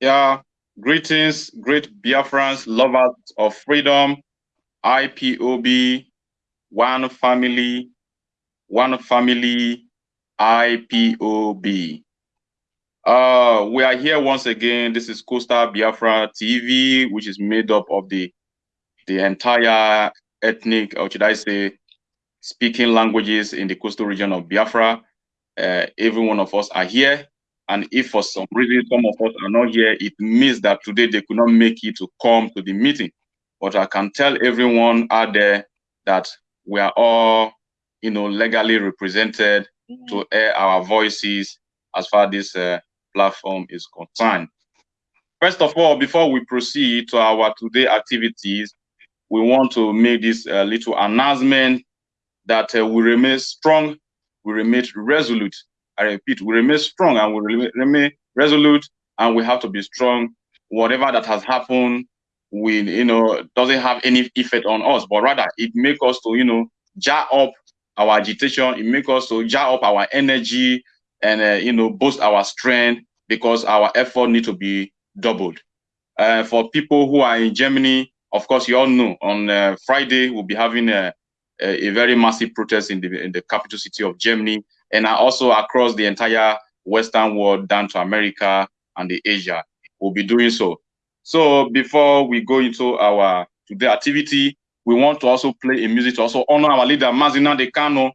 Yeah, greetings, great Biafrans, lovers of freedom, IPOB, one family, one family, IPOB. Uh, we are here once again. This is Coastal Biafra TV, which is made up of the the entire ethnic, or should I say, speaking languages in the coastal region of Biafra. Uh, every one of us are here and if for some reason some of us are not here, it means that today they could not make it to come to the meeting. But I can tell everyone out there that we are all, you know, legally represented mm -hmm. to air our voices as far as this uh, platform is concerned. First of all, before we proceed to our today activities, we want to make this uh, little announcement that uh, we remain strong, we remain resolute I repeat, we remain strong and we remain resolute and we have to be strong. Whatever that has happened, we, you know, doesn't have any effect on us, but rather it make us to, you know, jar up our agitation. It make us to jar up our energy and, uh, you know, boost our strength because our effort need to be doubled. Uh, for people who are in Germany, of course, you all know on uh, Friday, we'll be having a, a, a, very massive protest in the, in the capital city of Germany and also across the entire Western world down to America and the Asia. We'll be doing so. So before we go into our today activity, we want to also play a music to also honor our leader, Mazi Nnamdi Kanu.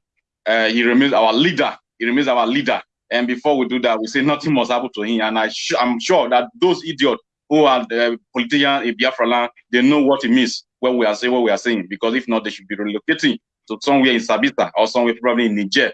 Uh, he remains our leader. He remains our leader. And before we do that, we say nothing must happen to him. And I am sure that those idiots who are the politicians in Biafra land, they know what it means when we are saying what we are saying. Because if not, they should be relocating to somewhere in Sabita or somewhere probably in Niger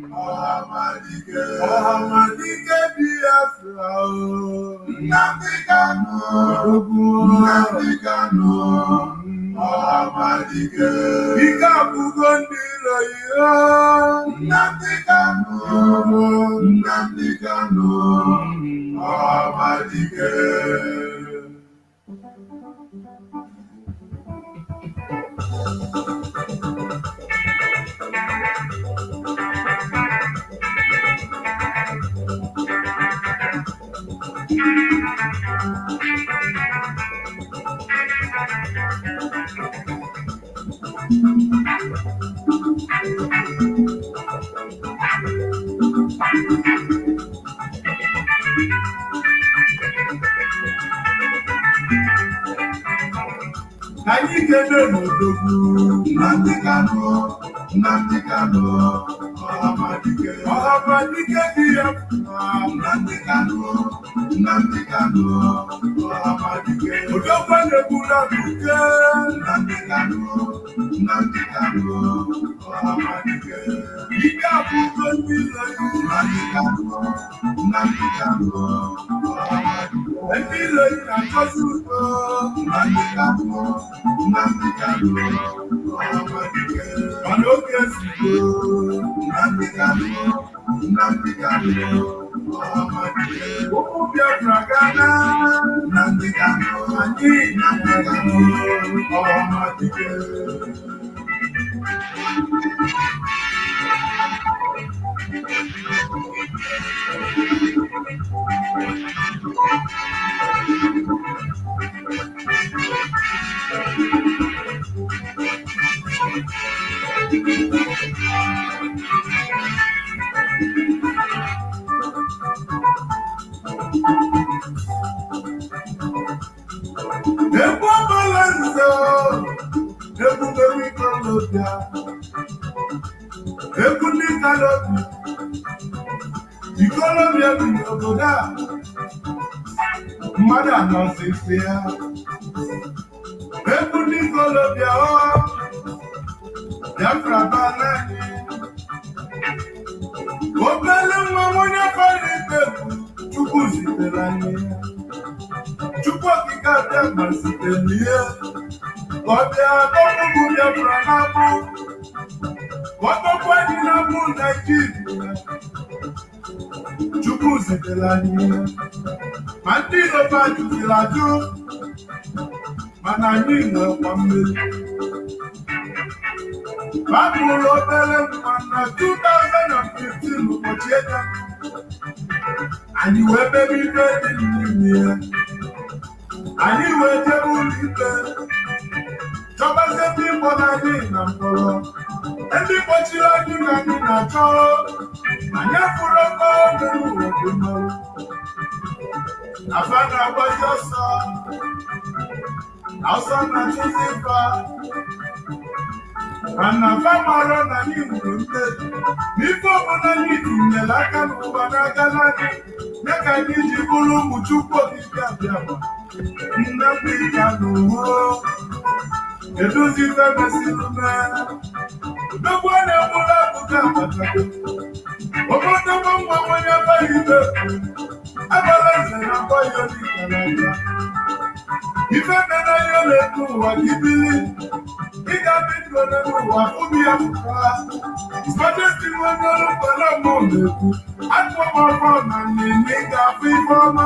Ọhamadike. Biafra o. Nnamdi Kanu, Nnamdi Kanu, Ọhamadike. Ike abụgo ndị iro ihe. Nnamdi Kanu, Nnamdi Kanu, Ọhamadike. Anyị kede n'odogwu Nnamdi Kanu, Nnamdi Kanu, Ọhamadike. Ọhamadike dị ya mma. Nnamdi Kanu, Nnamdi Kanu, Ọhamadike. Odogwu na-egbula buke. Nnamdi Kanu, Nnamdi Kanu, Ọhamadike. Ike abụgo ndị ilo ya. Nnamdi Kanu, Nnamdi Kanu, Ọhamadike. Ndị ilo ya na-akọzi ụtọ. Nnamdi Kanu, Nnamdi Kanu, Ọhamadike. Mana oge ezigbo. Nnamdi Kanu, Nnamdi Kanu, Ọhamadike. Ụmụ egwu ndị kalotu ikolobia bi n'obodo a mmadụ anọsịsị ya. Egwu ndị ikolobia ọ biafra bana obele nwa nwonye kọrọ ikpe chukwu zitere anyị chukwu okike abịa gbazitere ihe ọ bịa dọgbugbu biafra n'agbụ ọtọkwa dị na mụ naijiria chukwu zitere anyị ya ma ndị iroba jụziri ajụ mana anyị nwekwa mmeri babụrụ obere mma na 2015 ụbọchị ego anyị wee mebe ibe dị n'ime ya anyị wee jebe ụlọ ikpe chọbazie ndị mkpọrọ anyị na mkpọrọ ndị kpọchiri anyị na anyị na-achọ anyị afụrụ ọkọ mere ụwa dị mmanwụ afa na-agbazi ọsọ ọsọ na-achụzi ịfa mana afa mara na anyị nwere mmeri n'ife ọbụla anyị tinyere aka n'ụwa n'aka n'anyị ya ka anyị ji bụrụ ụmụ chukwu okike eduzi febe sinume nnukwu a na-egburu akụkọ abatago obodobo nwa nwonye baghị ibe abala eze na mgbayo dịkaraga ife mere ya na-edu ụwa gị bili ị ga-adị ndụ n'elu ụwa ụbi ya pụta sọjesti nwonye ọrụ mgbala mmụọ na-ekwu akpọmọkọ na nnenne ị ga-afụ ife ọma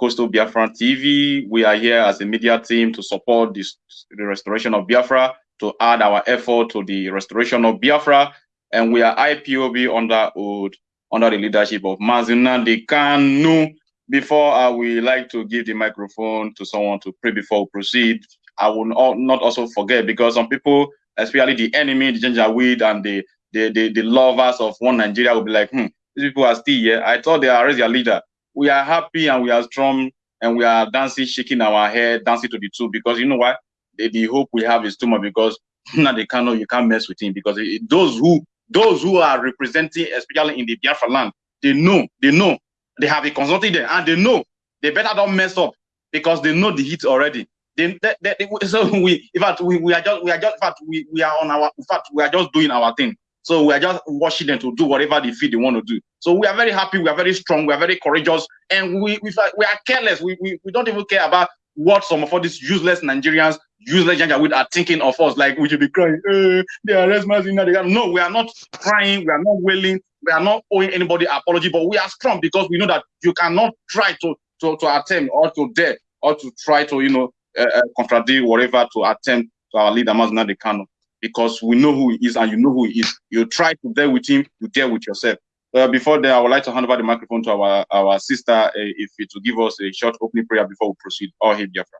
Coastal Biafra TV. We are here as a media team to support this, the restoration of Biafra, to add our effort to the restoration of Biafra. And we are IPOB under oath, under the leadership of Mazi Nnamdi Kanu. Before I would like to give the microphone to someone to pray before we proceed. I will not also forget because some people, especially the enemy, the Janjaweed and the, the, the, the lovers of one Nigeria will be like, hmm, these people are still here. I thought they are already their leader. We are happy and we are strong and we are dancing, shaking our head, dancing to the two because you know what? The, the hope we have is too much because now they cannot, you can't mess with him because it, those who those who are representing, especially in the Biafra land, they know, they know, they have a consulting there and they know they better don't mess up because they know the heat already. They, they, they- so we, in fact, we, we are just, we are just, in fact, we, we are on our, in fact, we are just doing our thing. So we are just watching them to do whatever they feel they want to do. So we are very happy, we are very strong, we are very courageous, and we, we, we are careless. We, we, we don't even care about what some of all these useless Nigerians, useless Janjaweed are thinking of us. Like we should be crying, eh, they arrest Mazina. They No, we are not crying, we are not wailing, we are not owing anybody apology, but we are strong because we know that you cannot try to to, to attempt or to dare or to try to you know uh, uh, contradict whatever to attempt to our leader de Kano because we know who he is and you know who he is. You try to deal with him, you deal with yourself. Uh, before that, I would like to hand over the microphone to our our sister, uh, if it to give us a short opening prayer before we proceed. All hail Biafra.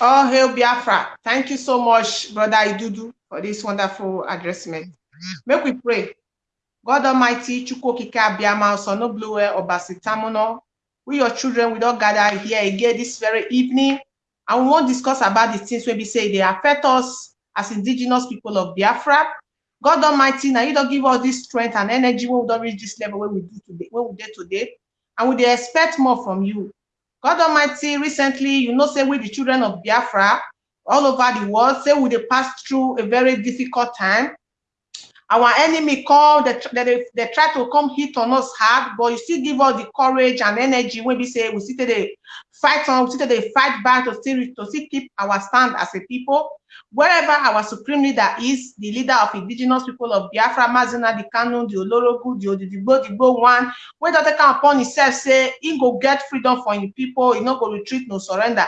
All hail Biafra. Thank you so much, Brother Idudu, for this wonderful addressment. Make we pray. God Almighty, Chukwu Okike Abiyama, Osonobluwe, Obasitamuno, we your children, we don't gather here again this very evening, and we won't discuss about the things where we say they affect us as indigenous people of Biafra. God Almighty, now you don't give us this strength and energy when we don't reach this level where we do today, where we today, and we expect more from you. God Almighty, recently, you know, say we the children of Biafra all over the world, say we dey pass through a very difficult time. Our enemy call, they, they, they try to come hit on us hard, but you still give us the courage and energy when we say we still dey fight on, we still dey fight back to still, to still keep our stand as a people. Wherever our supreme leader is, the leader of indigenous people of Biafra, Mazina, the Kanu, the Olorogu, the Odidigbo, the Bo one, whether they am upon himself say he go get freedom for him people he no go retreat no surrender.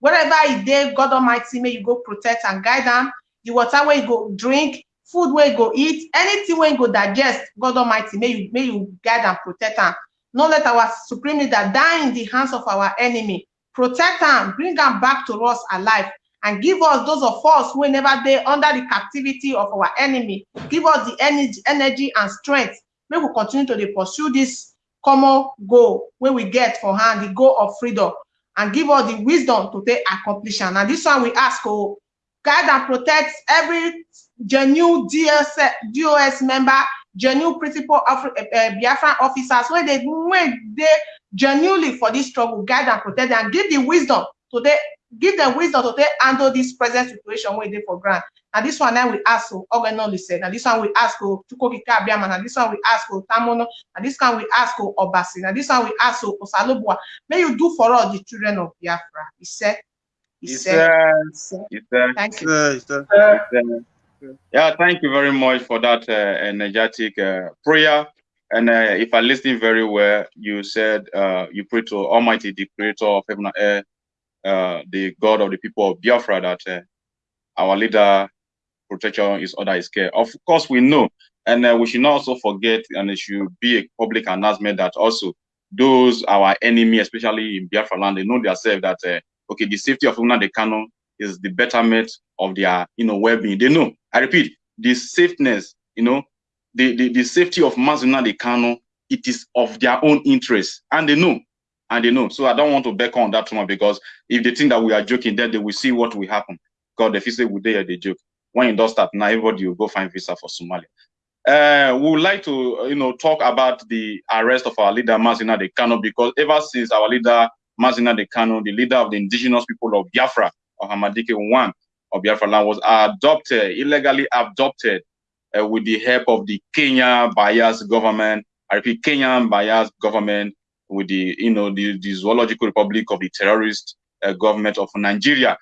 Wherever he dey god almighty may you go protect and guide am. The water wey he go drink food wey he go eat anything wey he go digest god almighty may you may you guide and protect am no let our supreme leader die in the hands of our enemy. Protect am. Bring them back to us alive. And give us those of us wey never dey under the captivity of our enemy. Give us the energy energy and strength. May we continue to pursue this common goal wey we get for hand the goal of freedom. And give us the wisdom to take accomplish And this one we ask o guide and protect every genuine DS, DOS member, genuine principal of uh, Biafran officers, where they when they genuinely for this struggle, guide and protect and give the wisdom to they give them wisdom to they handle this present situation where they for grant. And this one now we ask to Oganoli said, and this one we ask to Tukokika Abiaman, and this one we ask to Tamono, and this one we ask to Obasi, and this one we ask to Osalobua. May you do for all the children of Biafra. He said, he, he said, said, he said, thank you. Yeah, thank you very much for that uh, energetic uh, prayer. And uh, if I listened very well, you said uh, you pray to Almighty, the Creator of heaven and earth, uh, the God of the people of Biafra, that uh, our leader protection is under his care. Of course, we know, and we should not also forget, and it should be a public announcement that also those our enemy, especially in Biafra land, they know themselves that okay, the safety of Una Kano is the betterment of their you know well-being. They know. I repeat, the safeness, you know, the, the, the safety of Mazi Nnamdi Kanu, it is of their own interest. And they know. And they know. So I don't want to back on that too much because if they think that we are joking, then they will see what will happen. God, if you say we dare they joke. When it does start, now everybody will go find visa for Somalia. Uh, we would like to, you know, talk about the arrest of our leader Mazi Nnamdi Kanu because ever since our leader Mazi Nnamdi Kanu, the leader of the indigenous people of Biafra, or Hamadike One of Biafra land, was adopted, illegally adopted uh, with the help of the Kenya bias government. I repeat, Kenyan bias government with the, you know, the, the zoological republic of the terrorist uh, government of Nigeria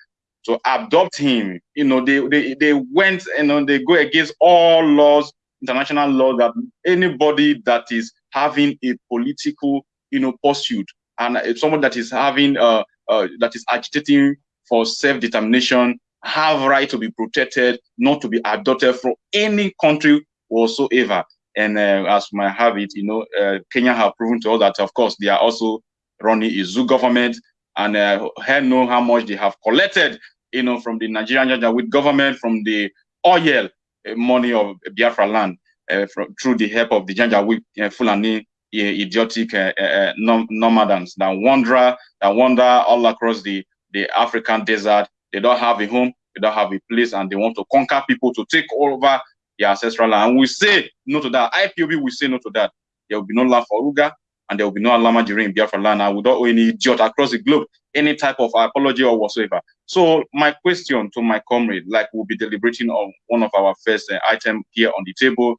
to adopt him. You know, they, they, they went, you know, they go against all laws, international law that anybody that is having a political, you know, pursuit and someone that is having, uh, uh, that is agitating for self-determination, have right to be protected, not to be adopted from any country whatsoever. And uh, as my habit, you know, uh, Kenya have proven to us that, of course, they are also running a zoo government, and uh, know how much they have collected, you know, from the Nigerian with government, from the oil uh, money of Biafra land, uh, from, through the help of the Janjaweed uh, Fulani uh, idiotic uh, uh, nomadans that wander, that wander all across the the African desert. They don't have a home, they don't have a place, and they want to conquer people to take over their ancestral land. And we say no to that. IPOB will say no to that. There will be no land for Uga, and there will be no Alama during Biafra land. And we don't owe any idiot across the globe any type of apology or whatsoever. So my question to my comrade, like we'll be deliberating on one of our first uh, item here on the table,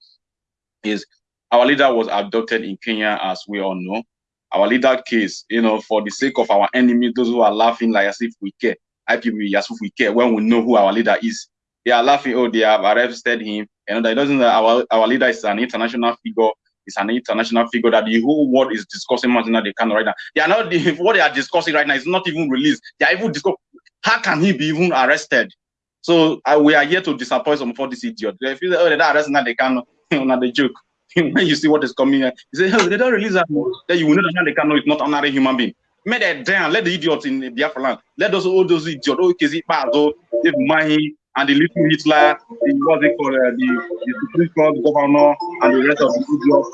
is our leader was abducted in Kenya, as we all know our leader case, you know, for the sake of our enemies, those who are laughing like as if we care, IPB as if we care when we know who our leader is. They are laughing, oh, they have arrested him. And that doesn't our, our leader is an international figure. It's an international figure that the whole world is discussing Martina Decano right now. They are not the, what they are discussing right now is not even released. They are even discussing how can he be even arrested? So uh, we are here to disappoint some for this idiot. They feel oh, they're arresting Decano, not the joke. when you see what is coming you say, oh, they don't release that. Then you will know that they know it's not another human being. Make that down. Let the idiots in Biafra land. Let those all those idiots, oh, Kezi Pazo, Dave Umahi, and the little Hitler, the what they call uh, the, the Supreme Court governor, and the rest of the idiots.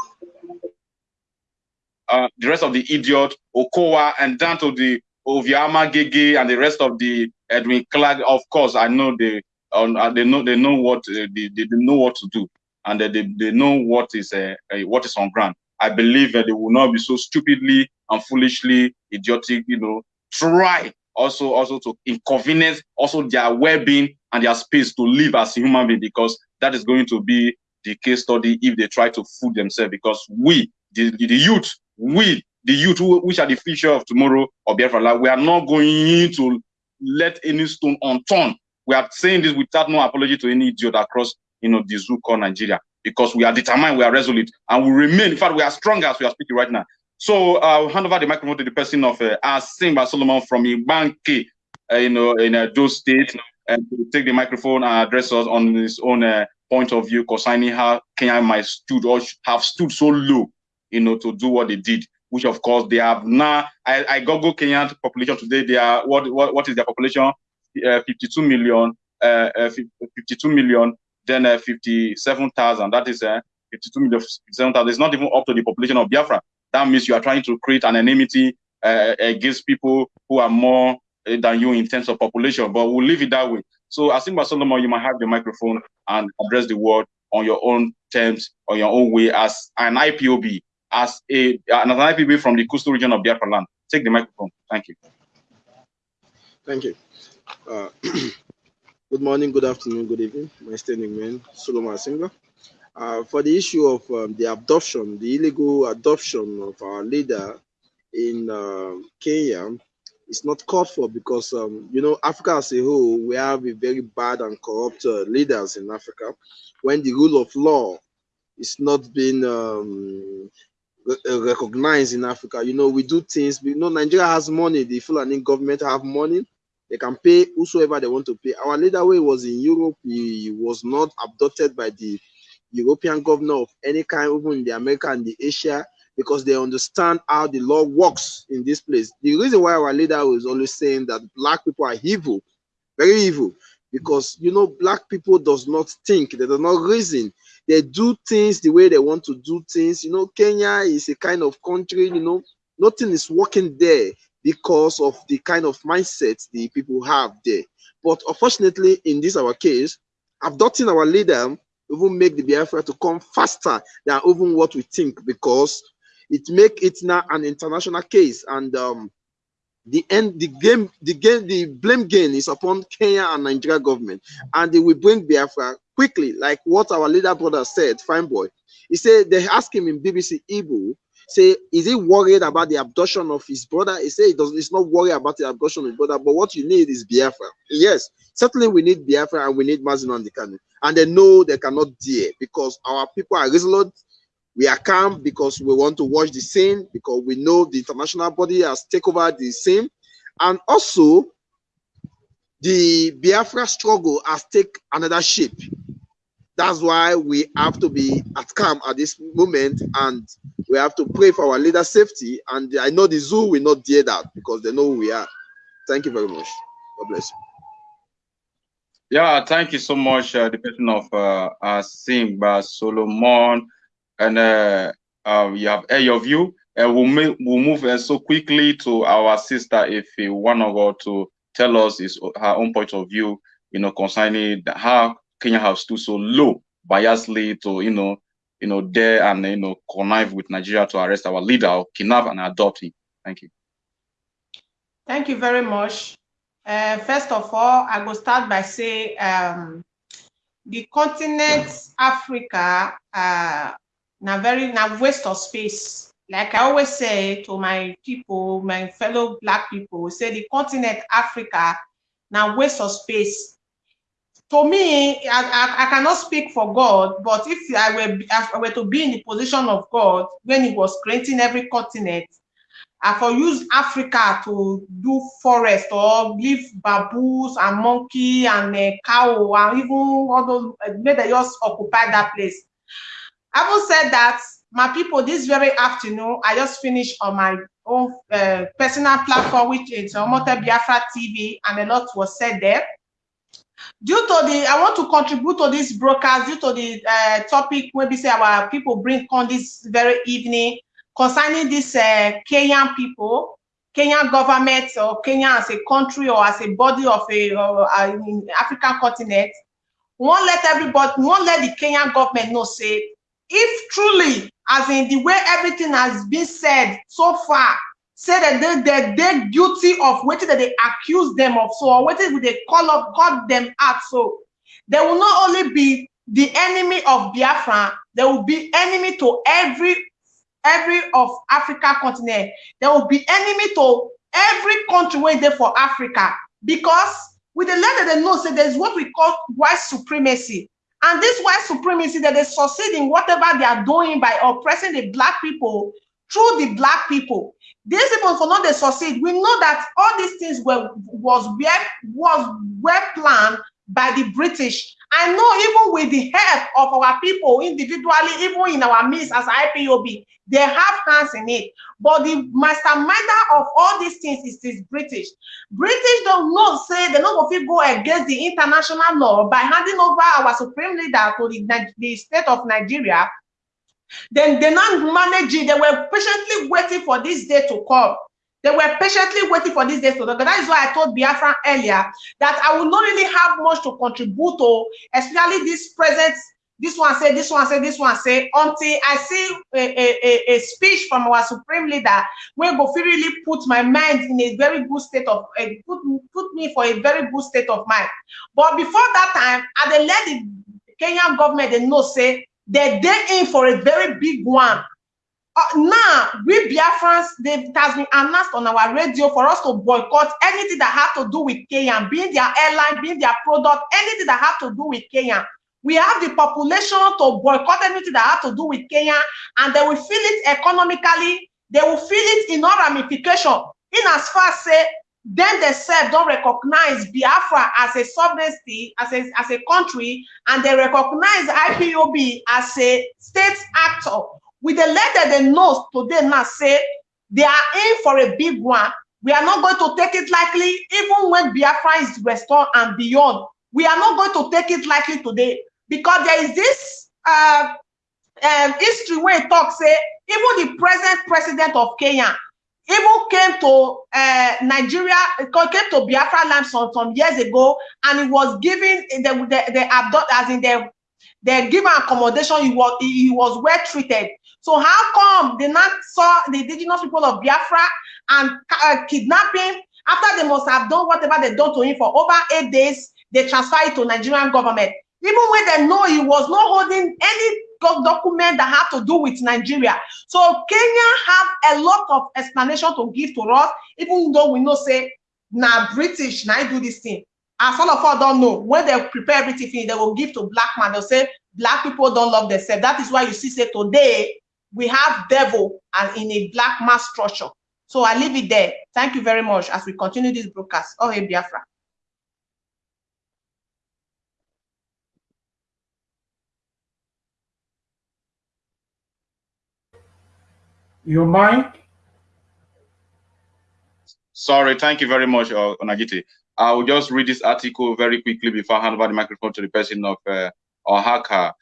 Uh, the rest of the idiot, Okowa, and down to the Oviama Gege and the rest of the Edwin Clark. Of course, I know they um, uh, they know they know what uh, they, they know what to do and they, they know what is uh, uh, what is on ground. I believe that they will not be so stupidly and foolishly idiotic, you know, try also also to inconvenience also their well-being and their space to live as human being because that is going to be the case study if they try to fool themselves because we the, the youth we the youth who, which are the future of tomorrow of Biafra we are not going to let any stone unturned we are saying this without no apology to any idiot across you know, the zoo called Nigeria because we are determined, we are resolute, and we remain. In fact, we are strong as we are speaking right now. So I'll hand over the microphone to the person of uh, Asimba Solomon from Ibanke, uh, you know, in uh, those states, and to take the microphone and address us on his own uh, point of view concerning how Kenya might stood or have stood so low, you know, to do what they did. Which of course they have now. I, I Google Kenyan population today. They are what what what is their population? Uh, 52 million. Uh, uh 52 million then uh, 57,000. That is uh, 52 million, 57,000. It's not even up to the population of Biafra. That means you are trying to create an enmity uh, against people who are more uh, than you in terms of population. But we'll leave it that way. So Asimba Solomon, you might have the microphone and address the world on your own terms, on your own way as an IPOB, as a an IPOB from the coastal region of Biafra land. Take the microphone. Thank you. Thank you. Uh, good morning, good afternoon, good evening. My standing man, Solomon Asinga. Uh, for the issue of um, the adoption, the illegal adoption of our leader in uh, Kenya, it's not called for because, um, you know, Africa as a whole, we have a very bad and corrupt uh, leaders in Africa. When the rule of law is not being um, uh, recognized in Africa, you know, we do things, you know, Nigeria has money, the Fulani government have money, they can pay whosoever they want to pay. Our leader, he was in Europe, he was not abducted by the European governor of any kind, even in the America and the Asia, because they understand how the law works in this place. The reason why our leader was always saying that black people are evil, very evil, because you know black people does not think, they do not reason. They do things the way they want to do things. You know, Kenya is a kind of country, you know, nothing is working there because of the kind of mindset the people have there. But unfortunately, in this our case, abducting our leader even make the Biafra to come faster than even what we think because it make it now an international case. And um, the end the game the game the blame game is upon Kenya and Nigeria government. And they will bring Biafra quickly like what our leader brother said fine boy. He said they asked him in BBC Igbo say is he worried about the abduction of his brother he said he does he's not worried about the abduction of his brother but what you need is Biafra yes certainly we need Biafra and we need Mazin on the cannon and they know they cannot dare because our people are resolute. We are calm because we want to watch the scene because we know the international body has taken over the scene, and also the Biafra struggle has taken another shape. That's why we have to be at calm at this moment, and we have to pray for our leader safety. And I know the zoo will not dare that because they know who we are. Thank you very much. God bless you. Yeah, thank you so much, uh, the person of uh, uh, Simba Solomon, and uh, uh, you have uh, your view. Uh, we'll, we'll move uh, so quickly to our sister, if you want to go to tell us his, her own point of view, you know, concerning the, how Kenya has stood so low, biasly to, you know, you know, dare and, you know, connive with Nigeria to arrest our leader, or kidnap and adopt him. Thank you. Thank you very much. Uh, first of all, I will start by saying um, the continent Africa uh, now very now waste of space. Like I always say to my people, my fellow black people, say the continent Africa now waste of space. To me, I, I, I, cannot speak for God, but if I were, if I were to be in the position of God when He was creating every continent, I for use Africa to do forest or leave baboons and monkey and a cow and even all those uh, they just occupy that place. Having said that, my people, this very afternoon, I just finished on my own uh, personal platform, which is Omote Biafra TV, and a lot was said there. Due to the, I want to contribute to this broadcast due to the uh, topic, maybe say our people bring on this very evening concerning this uh, Kenyan people, Kenyan government or Kenya as a country or as a body of a uh, in African continent, won't let everybody, won't let the Kenyan government know say, if truly, as in the way everything has been said so far, say that they, they, they're guilty of what that they accuse them of, so what is they call up, call them out, so they will not only be the enemy of Biafra, they will be enemy to every every of Africa continent. There will be enemy to every country where there for Africa because with the letter they know, say there's what we call white supremacy. And this white supremacy that they succeed in whatever they are doing by oppressing the black people through the black people. These people for not they succeed. We know that all these things were was well was well planned by the British. I know even with the help of our people individually, even in our midst as IPOB, they have hands in it. But the masterminder of all these things is this British. British don't know, say they going to go against the international law by handing over our supreme leader to the, the state of Nigeria. Then they not manage it. They were patiently waiting for this day to come. They were patiently waiting for these days to come. That is why I told Biafra earlier that I will not really have much to contribute to, especially this present this one say, this one say, this one say, until I see a, a, a, speech from our supreme leader, where go really put my mind in a very good state of, uh, put, put me for a very good state of mind. But before that time, I they let the Kenyan government they know say, they're in for a very big one. Uh, now, we Biafrans, they, it has been announced on our radio for us to boycott anything that have to do with Kenya, being their airline, being their product, anything that have to do with Kenya we have the population to boycott anything that has to do with Kenya, and they will feel it economically, they will feel it in all ramification. In as far as say, then they said don't recognize Biafra as a sovereignty, as a, as a country, and they recognize IPOB as a state actor. With the letter they know today now say they are in for a big one. We are not going to take it lightly, even when Biafra is restored and beyond. We are not going to take it lightly today because there is this uh, um, history where it talks say even the present president of Kenya even came to uh, Nigeria, came to Biafra land some, some years ago, and he was given the the, the abduct as in the the given accommodation. He was he, was well treated. So how come they not saw the indigenous people of Biafra and uh, kidnapping after they must have done whatever they done to him for over eight days? They transfer it to Nigerian government. Even when they know he was not holding any document that have to do with Nigeria. So Kenya have a lot of explanation to give to us, even though we know say now British now do this thing. As all of us don't know, when they prepare everything, they will give to black man. They'll say black people don't love themselves. That is why you see say today we have devil and in a black mass structure. So I leave it there. Thank you very much as we continue this broadcast. Oh, hey, Biafra. Your mic? Sorry, thank you very much, uh, Onagiti. I will just read this article very quickly before I hand over the microphone to the person of uh, Ohaka.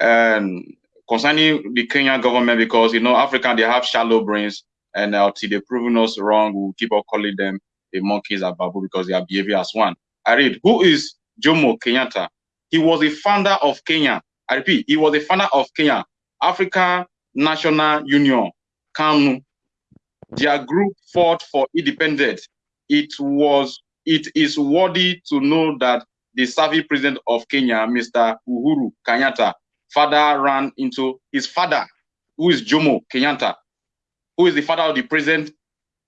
And concerning the Kenyan government, because you know, African they have shallow brains, and uh, until they've proven us wrong, we'll keep on calling them the monkeys at Babu because they are behaving as one. I read, who is Jomo Kenyatta? He was the founder of Kenya. I repeat, he was the founder of Kenya, African National Union, KANU. Their group fought for independence. It was it is worthy to know that the serving president of Kenya, Mr. Uhuru Kenyatta, father ran into his father, who is Jomo Kenyatta, who is the father of the present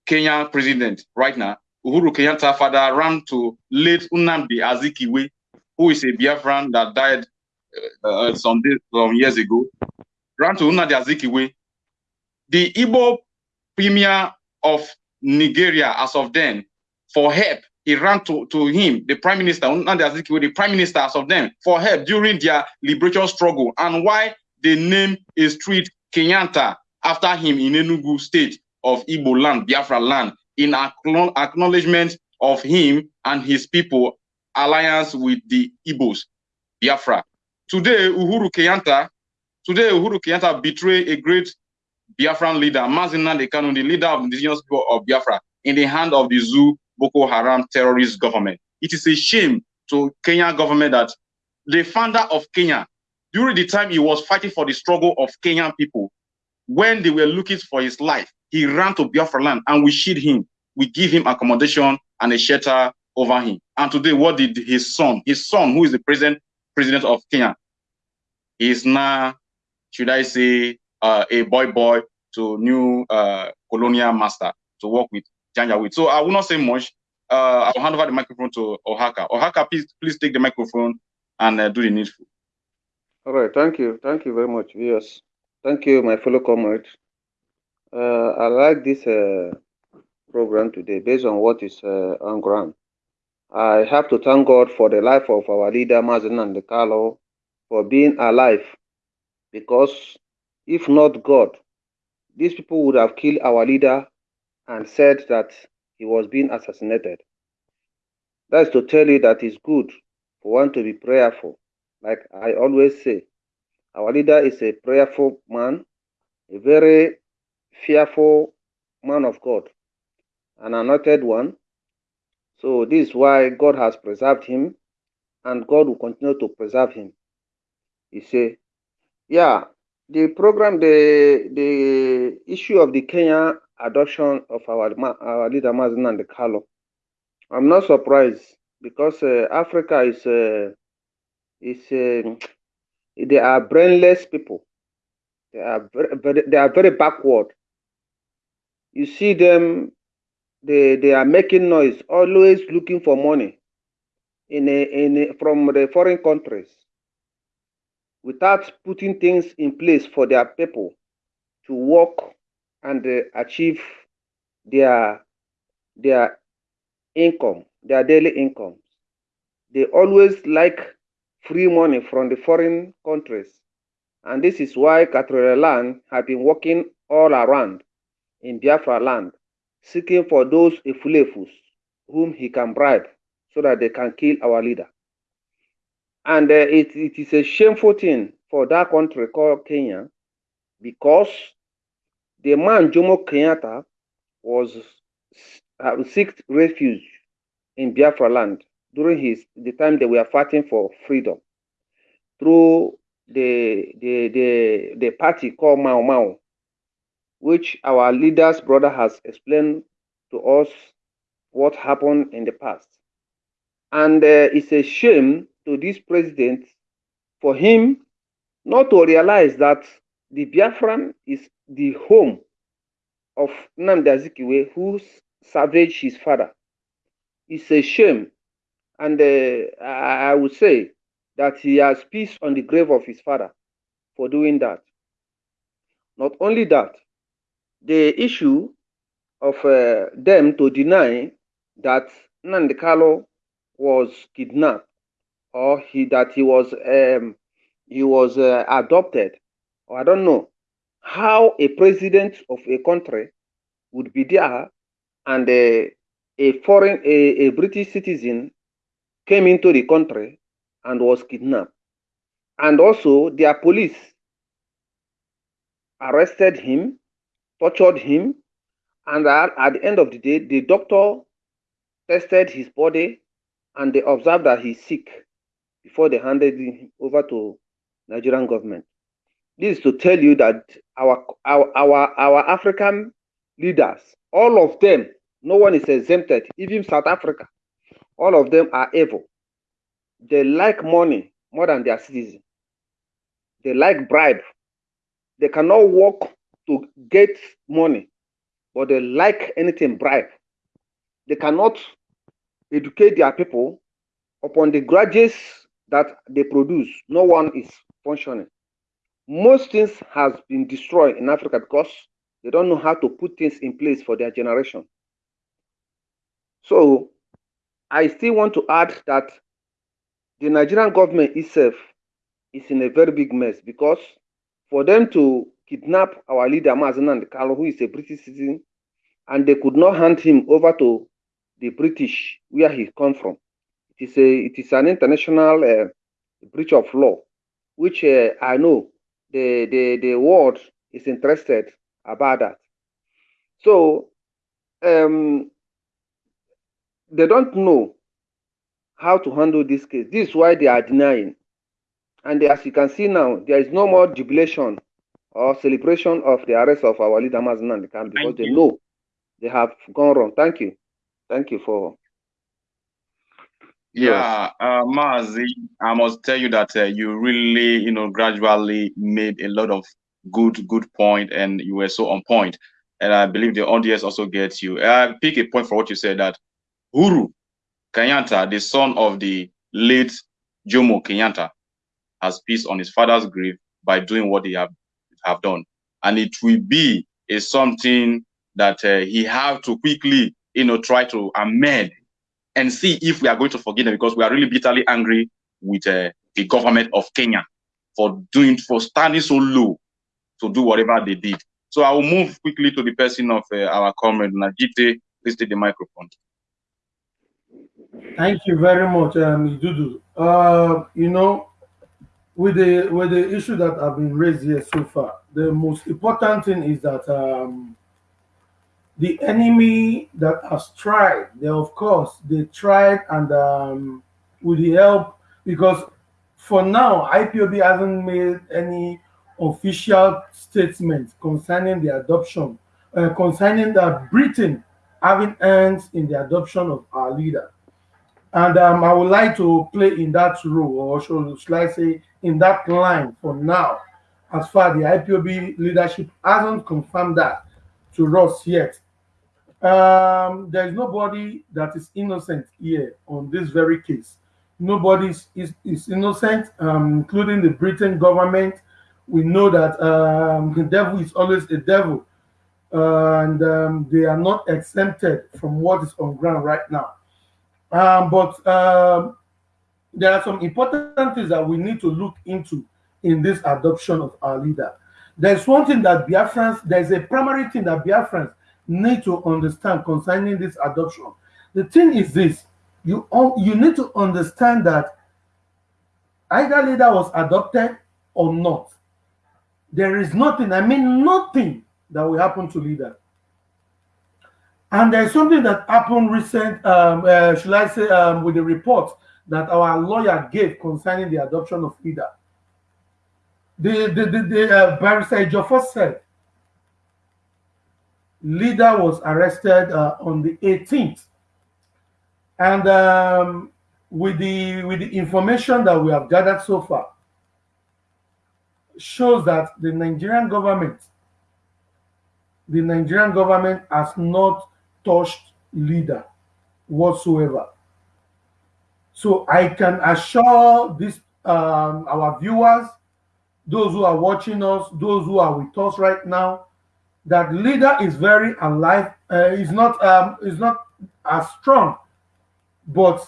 Kenya president right now. Uhuru Kenyatta father ran to late Nnamdi Azikiwe, who is a Biafran that died uh, uh, some days, some years ago. Ran to Nnamdi Azikiwe the Igbo premier of Nigeria, as of then, for help, he ran to, to him, the prime minister, the prime minister as of then, for help during their liberation struggle, and why they named a street Kenyatta after him in Enugu state of Igbo land, Biafra land, in acknowledgement of him and his people alliance with the Igbos, Biafra. Today, Uhuru Kenyatta, today Uhuru Kenyatta betrayed a great Biafran leader, Mazi Nnamdi Kanu, the leader of indigenous people of Biafra, in the hand of the Zoo Boko Haram terrorist government. It is a shame to Kenya government that the founder of Kenya, during the time he was fighting for the struggle of Kenyan people, when they were looking for his life, he ran to Biafra land and we shield him. We give him accommodation and a shelter over him. And today, what did his son, his son, who is the present president of Kenya, is now, should I say, uh, a boy boy to new uh, colonial master to work with Janjaweed. So I will not say much. Uh, I'll hand over the microphone to Ohaka. Ohaka, please, please take the microphone and uh, do the needful. All right, thank you. Thank you very much, viewers. Thank you, my fellow comrades. Uh, I like this uh, program today based on what is uh, on ground. I have to thank God for the life of our leader, Mazen and Carlo, for being alive because if not God, these people would have killed our leader and said that he was being assassinated. That's to tell you that it's good for one to be prayerful. Like I always say, our leader is a prayerful man, a very fearful man of God. an anointed one. So this is why God has preserved him and God will continue to preserve him. He say, yeah, the program, the the issue of the Kenya adoption of our our leader the Carlo. I'm not surprised because uh, Africa is uh, is uh, they are brainless people. They are very, very, they are very backward. You see them, they they are making noise, always looking for money in a, in a, from the foreign countries without putting things in place for their people to work and uh, achieve their their income, their daily income. They always like free money from the foreign countries. And this is why Cathedral Land have been working all around in Biafra land, seeking for those Efulefus whom he can bribe so that they can kill our leader. And uh, it, it is a shameful thing for that country called Kenya because the man Jomo Kenyatta was uh, seeked refuge in Biafra land during his the time they were fighting for freedom through the the the, the party called Mau Mau, which our leader's brother has explained to us what happened in the past. And uh, it's a shame to this president for him not to realize that the Biafran is the home of Nnamdi Azikiwe, who savaged his father. It's a shame. And uh, I would say that he has peace on the grave of his father for doing that. Not only that, the issue of uh, them to deny that Nnamdi Kanu was kidnapped or he that he was um, he was uh, adopted. Or I don't know how a president of a country would be there and a, a foreign a, a British citizen came into the country and was kidnapped. And also their police arrested him tortured him and at, at the end of the day the doctor tested his body and they observed that he's sick before they handed him over to Nigerian government. This is to tell you that our our our, our African leaders, all of them, no one is exempted, even South Africa, all of them are evil. They like money more than their citizens. They like bribe. They cannot work to get money, but they like anything bribe. They cannot educate their people upon the grudges that they produce. No one is functioning. Most things has been destroyed in Africa because they don't know how to put things in place for their generation. So I still want to add that the Nigerian government itself is in a very big mess because for them to kidnap our leader Mazen Kalo, who is a British citizen, and they could not hand him over to the British where he come from. It is a it is an international uh, breach of law, which uh, I know the the the world is interested about that. So um, they don't know how to handle this case. This is why they are denying. And as you can see now, there is no more jubilation or celebration of the arrest of our leader Mazen and the camp because Thank they you. know they have gone wrong. Thank you. Thank you for Yeah, uh, Mazi, I must tell you that uh, you really, you know, gradually made a lot of good, good point, and you were so on point. And I believe the audience also gets you. I pick a point for what you said that Uhuru Kenyatta, the son of the late Jomo Kenyatta, has peace on his father's grave by doing what he have have done, and it will be a something that uh, he have to quickly, you know, try to amend and see if we are going to forgive them because we are really bitterly angry with uh, the government of Kenya for doing for standing so low to do whatever they did. So I will move quickly to the person of uh, our comrade Najite. Please take the microphone. Thank you very much, um, Idudu. Uh, you know, with the with the issue that have been raised here so far, the most important thing is that um, the enemy that has tried, they of course they tried and um, with the help because for now IPOB hasn't made any official statement concerning the adoption, uh, concerning that Britain having hands in the adoption of our leader. And um, I would like to play in that role, or should, should I say, in that line for now, as far the IPOB leadership hasn't confirmed that to us yet. Um, there is nobody that is innocent here on this very case. Nobody is, is, is innocent, um, including the Britain government. We know that um, the devil is always a devil, uh, and um, they are not exempted from what is on ground right now. Um, but um, there are some important things that we need to look into in this adoption of our leader. There's one thing that Biafrans, there's a primary thing that Biafrans need to understand concerning this adoption. The thing is this, you, you need to understand that either leader was adopted or not. There is nothing, I mean nothing that will happen to leader. And there's something that happened recent, um, uh, should I say, um, with the report that our lawyer gave concerning the adoption of leader. The, the, the, the uh, barrister Joffo said leader was arrested uh, on the 18th. And um, with the with the information that we have gathered so far, shows that the Nigerian government, the Nigerian government has not touched leader whatsoever. So I can assure this um, our viewers, those who are watching us, those who are with us right now, that leader is very alive. Uh, is not um, is not as strong, but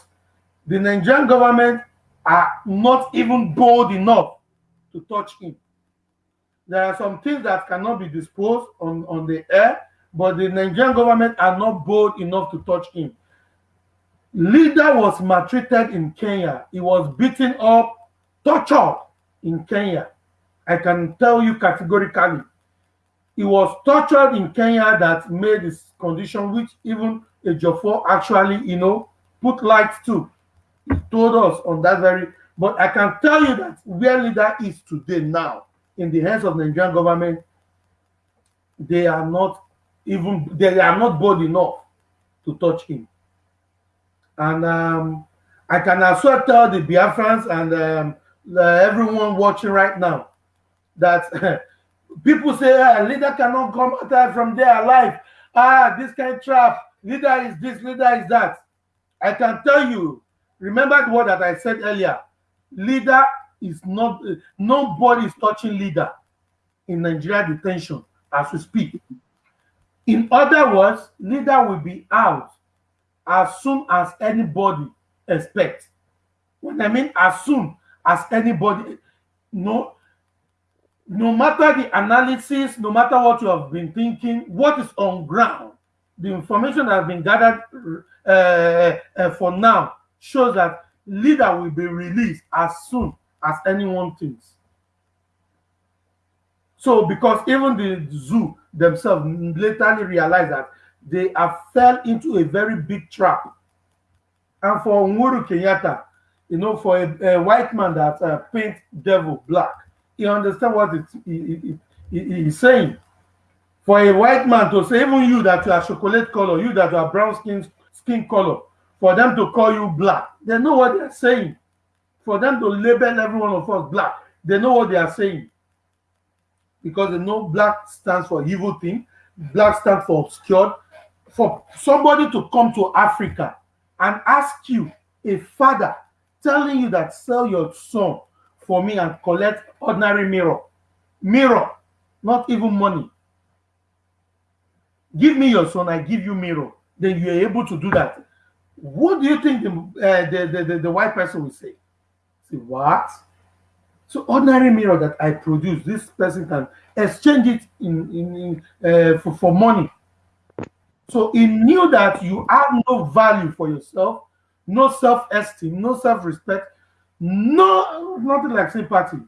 the Nigerian government are not even bold enough to touch him. There are some things that cannot be disposed on, on the air, but the Nigerian government are not bold enough to touch him. Leader was maltreated in Kenya. He was beaten up, tortured in Kenya. I can tell you categorically. He was tortured in Kenya that made his condition, which even a Ejiofor actually, you know, put light to. He told us on that very, but I can tell you that where leader is today now, in the hands of the Nigerian government, they are not even they are not bold enough to touch him. And um, I can also tell the Biafrans and um, everyone watching right now that people say ah, leader cannot come out from there alive. Ah, this kind of trap. Leader is this, leader is that. I can tell you, remember the word that I said earlier. Leader is not, uh, nobody is touching leader in Nigeria detention as we speak. In other words, leader will be out as soon as anybody expects. When I mean as soon as anybody, no, no matter the analysis, no matter what you have been thinking, what is on ground, the information that has been gathered uh, uh, for now shows that leader will be released as soon as anyone thinks. So, because even the zoo themselves later realized that they have fell into a very big trap. And for Uhuru Kenyatta, you know, for a, a white man that uh, paint devil black, he understand what it, he, he, he, he's saying. For a white man to say, even you that you are chocolate color, you that are brown skin skin color, for them to call you black, they know what they're saying. For them to label every one of us black, they know what they are saying. Because they know black stands for evil thing, black stands for obscured. For somebody to come to Africa and ask you, a father, telling you that sell your son for me and collect ordinary mirror. Mirror, not even money. Give me your son, I give you mirror. Then you're able to do that. What do you think the, uh, the, the, the, the white person will say? Say, what? So ordinary mirror that I produce, this person can exchange it in, in, in uh, for, for money. So he knew that you have no value for yourself, no self-esteem, no self-respect, no, nothing like sympathy.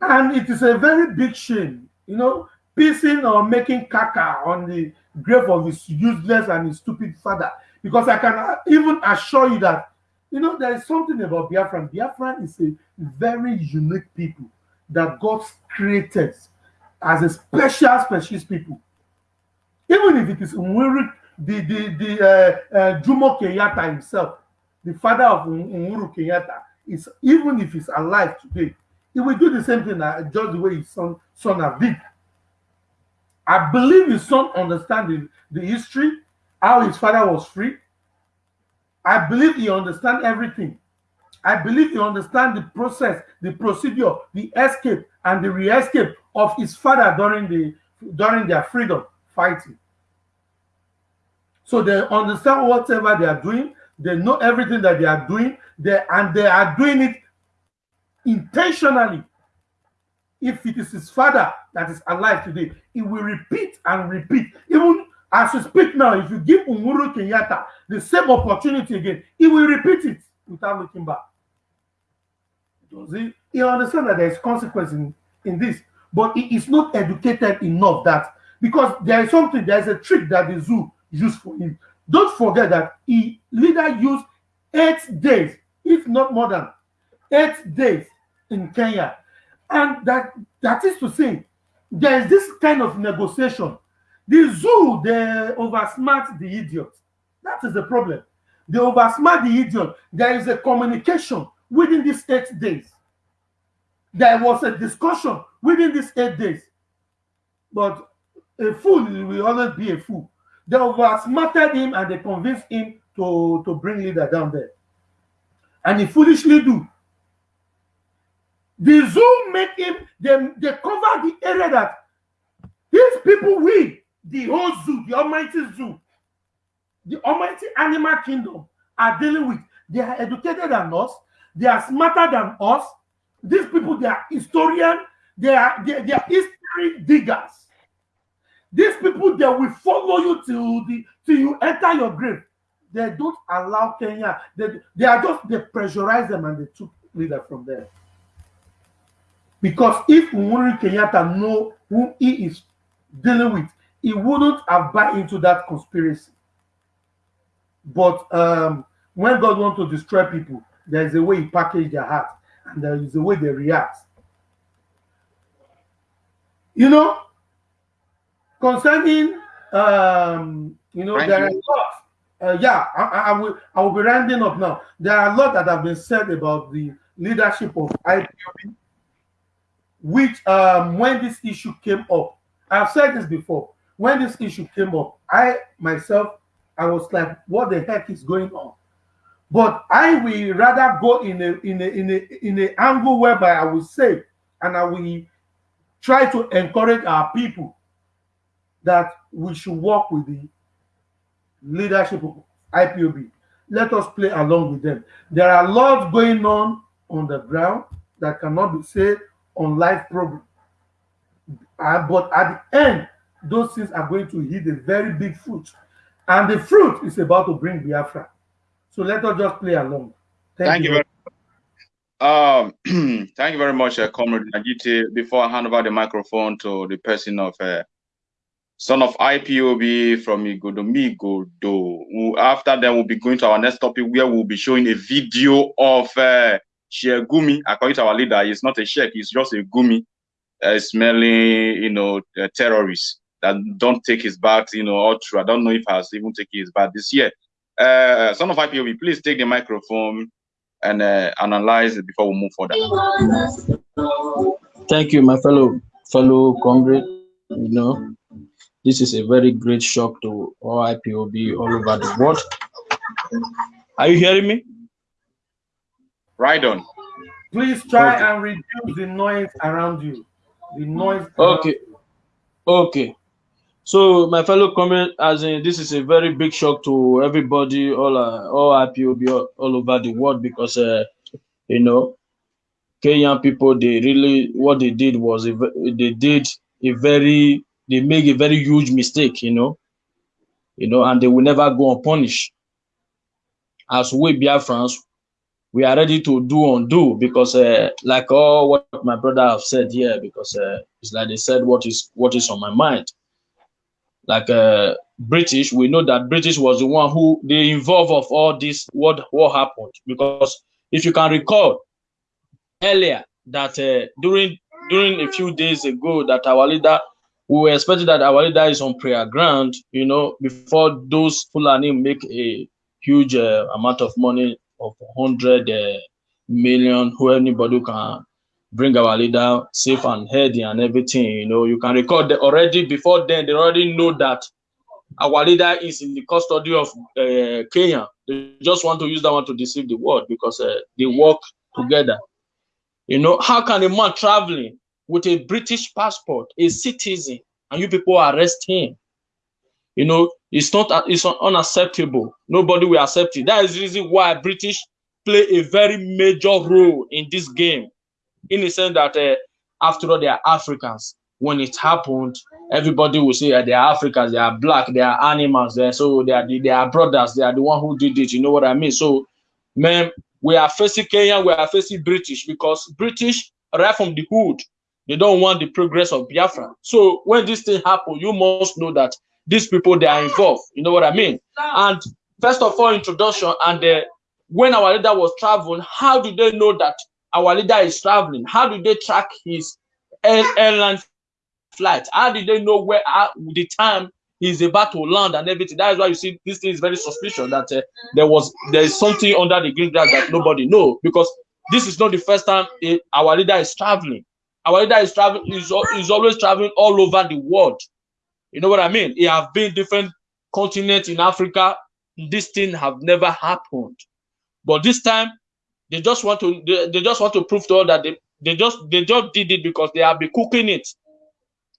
And it is a very big shame. You know, pissing or making caca on the grave of his useless and his stupid father. Because I can even assure you that, you know, there is something about Biafran. Biafran is a very unique people that God created as a special, special people. Even if it is Umuru, the, the, the uh, uh, Jomo Kenyatta himself, the father of Umuru Kenyatta, is even if he's alive today, he will do the same thing uh, just the way his son, son have did. I believe his son understands the, the history, how his father was free. I believe he understands everything. I believe he understands the process, the procedure, the escape, and the re-escape of his father during the during their freedom fighting. So they understand whatever they are doing, they know everything that they are doing, and they are doing it intentionally. If it is his father that is alive today, he will repeat and repeat. Even as we speak now, if you give Umuru Kenyatta the same opportunity again, he will repeat it without looking back. Does he? He understands that there is consequence in, in this, but he is not educated enough that because there is something, there is a trick that the zoo used for him. Don't forget that he leader used eight days, if not more than eight days in Kenya. And that that is to say, there is this kind of negotiation. The zoo, they oversmart the idiot. That is the problem. They oversmart the idiot. There is a communication within these eight days. There was a discussion within these eight days. But a fool will always be a fool. They oversmarted him and they convinced him to, to bring leader down there. And he foolishly do. The zoo make him, they, they cover the area that these people, we, the whole zoo, the almighty zoo, the almighty animal kingdom are dealing with. They are educated than us. They are smarter than us. These people, they are historian. They are, they, they are history diggers. These people, they will follow you till, the, till you enter your grave. They don't allow Kenya. They, they are just, they pressurize them and they took leader from there. Because if Uhuru Kenyatta know who he is dealing with, he wouldn't have bought into that conspiracy. But um, when God wants to destroy people, there is a way he package their heart, and there is a way they react. You know, concerning um, you know, Thank there you. are lots. Uh, yeah, I, I, I will I will be rounding up now. There are a lot that have been said about the leadership of IPOB, which um, when this issue came up, I've said this before. When this issue came up, I myself, I was like, what the heck is going on? But I will rather go in a in a in a in a angle whereby I will say, and I will try to encourage our people that we should work with the leadership of IPOB. Let us play along with them. There are lots going on on the ground that cannot be said on live program. Uh, but at the end, those things are going to hit a very big fruit. And the fruit is about to bring Biafra. So let us just play along. Thank, you very um, thank you very much, uh, Comrade Najiti. Before I hand over the microphone to the person of uh, son of IPOB from Igodomigodo. After that, we'll be going to our next topic where we'll be showing a video of uh, Gumi. According to our leader, he's not a sheikh, he's just a gumi uh, smelling, you know, uh, terrorists that don't take his bath, you know, all true. I don't know if has even taken his bath this year. Uh, son of IPOB, please take the microphone and uh, analyze it before we move further. Thank you, my fellow fellow comrade. You know, this is a very great shock to all IPOB all over the world. Are you hearing me? Right on. Please try Okay. and reduce the noise around you. The noise. around Okay. Okay. So my fellow comment, as in this is a very big shock to everybody, all uh, all IPOB all, all over the world because uh, you know Kenyan people they really what they did was they did a very they make a very huge mistake, you know, you know, and they will never go unpunished. As we Biafrans, we are ready to do undo because uh, like all what my brother have said here because uh, it's like they said what is what is on my mind. Like uh, british we know that british was the one who they involved of all this what what happened. Because if you can recall earlier that uh, during during a few days ago that our leader we were expecting that our leader is on prayer ground you know before those fulani make a huge uh, amount of money of 100 uh, million who anybody can bring our leader safe and healthy and everything you know. You can record that already before then they already know that our leader is in the custody of uh, kenya they just want to use that one to deceive the world because uh, they work together. You know how can a man traveling with a british passport a citizen and you people arrest him. You know it's not it's unacceptable. Nobody will accept it. That is the reason why british play a very major role in this game. In the sense that uh, after all they are africans. When it happened everybody will say uh, they are africans they are black they are animals they so they are the, they are brothers they are the one who did it you know what i mean? So man we are facing kenya we are facing british because british right from the hood they don't want the progress of biafra. So when this thing happen you must know that these people they are involved. You know what i mean? And first of all introduction and uh, when our leader was traveling how do they know that our leader is traveling? How do they track his air, airline flight? How did they know where uh, the time he's about to land and everything? That is why you see this thing is very suspicious that uh, there was there is something under the green grass that nobody know because this is not the first time uh, our leader is traveling our leader is traveling is, is always traveling all over the world you know what I mean? It have been different continents in Africa. This thing have never happened. But this time, they just want to they, they just want to prove to all that they, they just they just did it because they have been cooking it.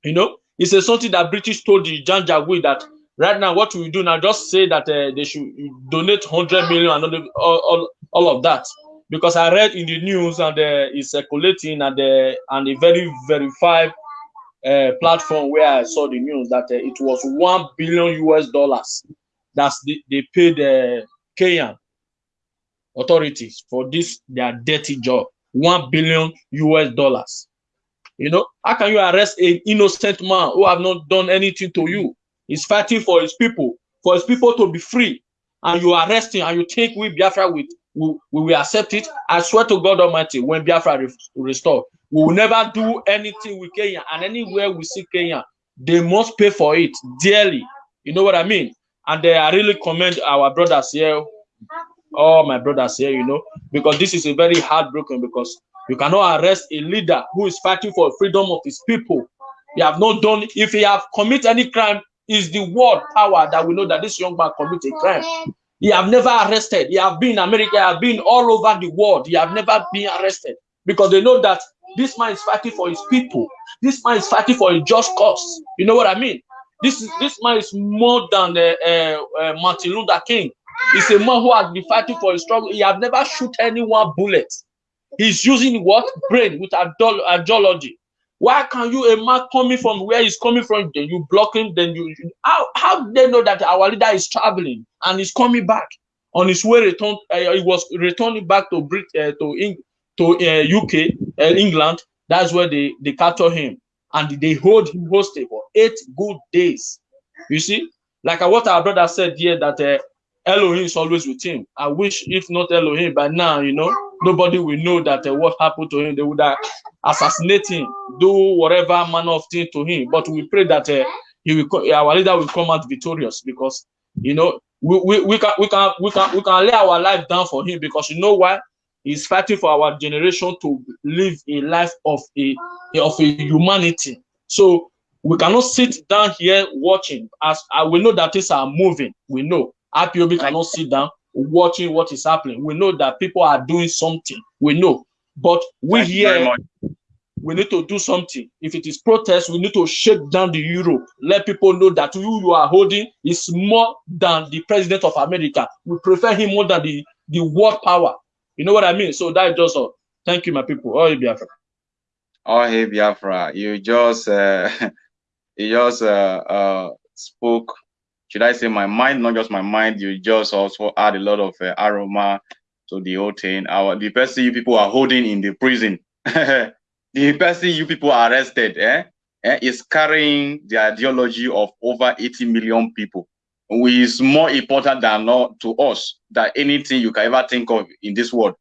You know, it's a something that British told the Janjaweed that right now what we do now just say that uh, they should donate 100 million and all, all, all of that because I read in the news and uh, it's circulating and uh, and a very verified uh, platform where I saw the news that uh, it was one billion US dollars that they, paid the uh, Kenyan authorities for this their dirty job. One billion US dollars. You know, how can you arrest an innocent man who have not done anything to you? He's fighting for his people, for his people to be free, and you arrest him and you take we Biafra with we, we will accept it. I swear to God Almighty, when Biafra re restore, we will never do anything with Kenya. And anywhere we see Kenya, they must pay for it dearly. You know what I mean? And uh, I really commend our brothers here, all my brothers here, you know, because this is a very heartbroken because you cannot arrest a leader who is fighting for freedom of his people. He have not done, if he have committed any crime, is the world power that we know that this young man committed a crime. He have never arrested. He have been in America. He have been all over the world. He have never been arrested because they know that this man is fighting for his people. This man is fighting for a just cause. You know what I mean? This is this man is more than uh, uh, uh, Martin Luther King. He's a man who has been fighting for his struggle. He have never shoot anyone bullet. He's using what brain with ideology. Why can you a man coming from where he's coming from? Then you block him. Then you how how they know that our leader is traveling and he's coming back on his way return? Uh, he was returning back to Brit uh, to Eng to uh, UK uh, England. That's where they they capture him and they hold him hostage for eight good days. You see, like what our brother said here that Elohim is always with him. I wish if not Elohim by now, you know, nobody will know that uh, what happened to him. They would uh, assassinate him, do whatever manner of thing to him. But we pray that uh, he will, our leader will come out victorious because you know we, we, we can we can we can we can lay our life down for him because you know why he's fighting for our generation to live a life of a of a humanity. So we cannot sit down here watching as I will know that things are moving. We know IPOB cannot sit down watching what is happening. We know that people are doing something. We know, but we Thank here we need to do something. If it is protest, we need to shake down the euro. Let people know that who you are holding is more than the president of America. We prefer him more than the, the world power. You know what I mean? So that is just all. Thank you, my people. Oh, Biafra. Oh, hey, Biafra, you just, uh, you just uh, uh, spoke, should I say my mind, not just my mind, you just also add a lot of uh, aroma to the whole thing. Our the person you people are holding in the prison, the person you people are arrested, eh, eh, is carrying the ideology of over 80 million people, which is more important than not to us than anything you can ever think of in this world.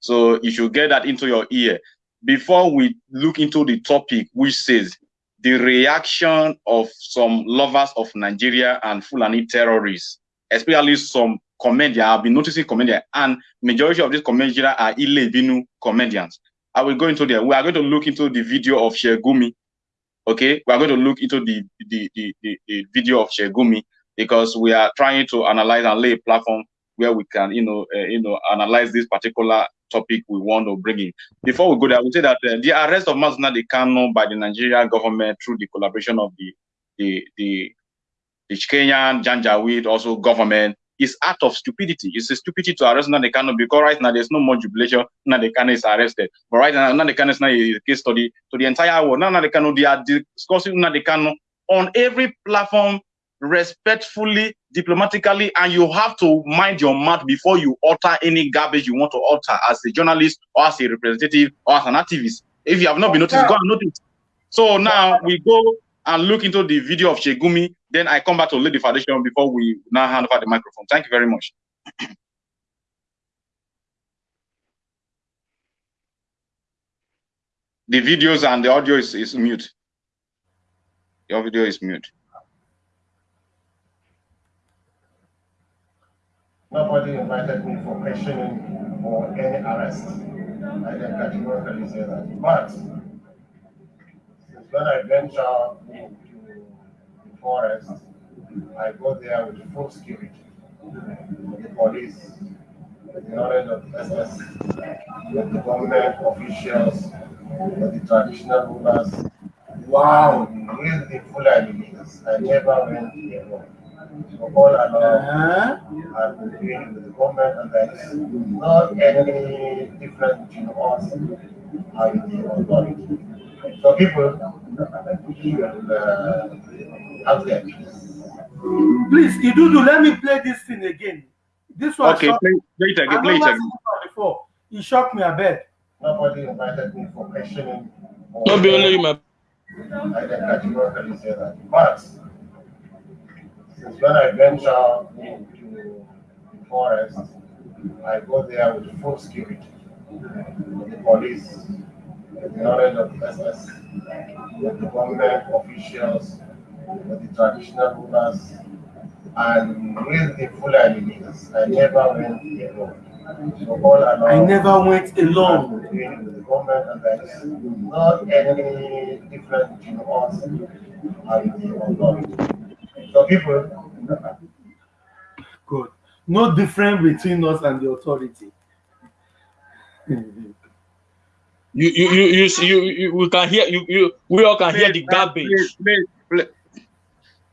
So you should get that into your ear before we look into the topic, which says the reaction of some lovers of Nigeria and Fulani terrorists, especially some comedians. I've been noticing comedians, and majority of these comedians are Ilebinu comedians. I will go into there. We are going to look into the video of Sheikh Gumi. Okay, we are going to look into the the, the, the, the video of Sheikh Gumi because we are trying to analyze and lay a platform where we can, you know, uh, you know, analyze this particular topic we want to bring in. Before we go there, I would say that uh, the arrest of Mazuna Kano by the Nigerian government through the collaboration of the the the, the Kenyan Janjaweed also government is act of stupidity. It's a stupidity to arrest Nnamdi Kanu because right now there's no more jubilation. Nnamdi Kanu is arrested. But right now, Nnamdi Kanu is now a case study to the entire world. Now Nnamdi Kanu, they are discussing Nnamdi Kanu on every platform respectfully, diplomatically, and you have to mind your mouth before you utter any garbage you want to utter as a journalist or as a representative or as an activist. If you have not been noticed, go and notice. So now we go and look into the video of Sheikh Gumi. Then I come back to lay the foundation before we now hand over the microphone. Thank you very much. the videos and the audio is, is mute. Your video is mute. Nobody invited me for questioning or any arrest. I can categorically say that. But when I venture into the forest, I go there with full security. The police, the knowledge of SS, with the government officials, with the traditional rulers. Wow! With the full leaders. I never went alone. So all along. I've been dealing with the government, and there is not any difference between us and the authority. So people should uh, have their peace. Please, Idudu, let me play this thing again. This one okay, play, play it again. Play it again. Before. He shocked me a bit. Nobody invited me for questioning. Not be only my. I can categorically say that. But since when I venture into the forest, I go there with full security. With the police, with the knowledge of SS, with the government officials, with the traditional rulers, and with the Fulani leaders. I never went alone. So all along, I never went alone. With the government, and there is not any difference between us and the authority. So people. Good. No difference between us and the authority. you, you, you, you, you, you, we can hear you, you. We all can please, hear the garbage. Please, please, please,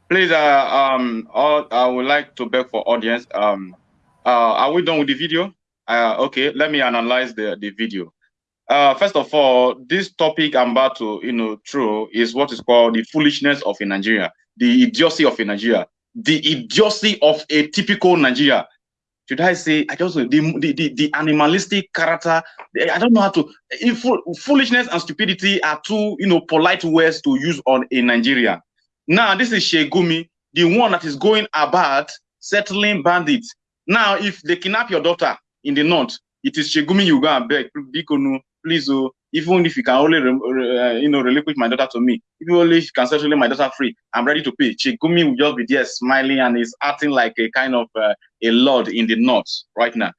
please uh, um, all, I would like to beg for audience. Um, uh, are we done with the video? Uh, okay, let me analyze the the video. Uh, first of all, this topic I'm about to, you know, through is what is called the foolishness of a Nigeria the idiocy of a Nigeria, the idiocy of a typical Nigeria. Should I say, I just the, the, the, the animalistic character, eh, I don't know how to, eh, if, foolishness and stupidity are two, you know, polite words to use on a Nigeria. Now, this is Sheikh Gumi, the one that is going about settling bandits. Now, if they kidnap your daughter in the north, it is Sheikh Gumi you go and beg, please, oh, even if you can only, uh, you know, relinquish my daughter to me, if you only can set my daughter free, I'm ready to pay. Sheikh Gumi will just be there smiling and is acting like a kind of uh, a lord in the north right now.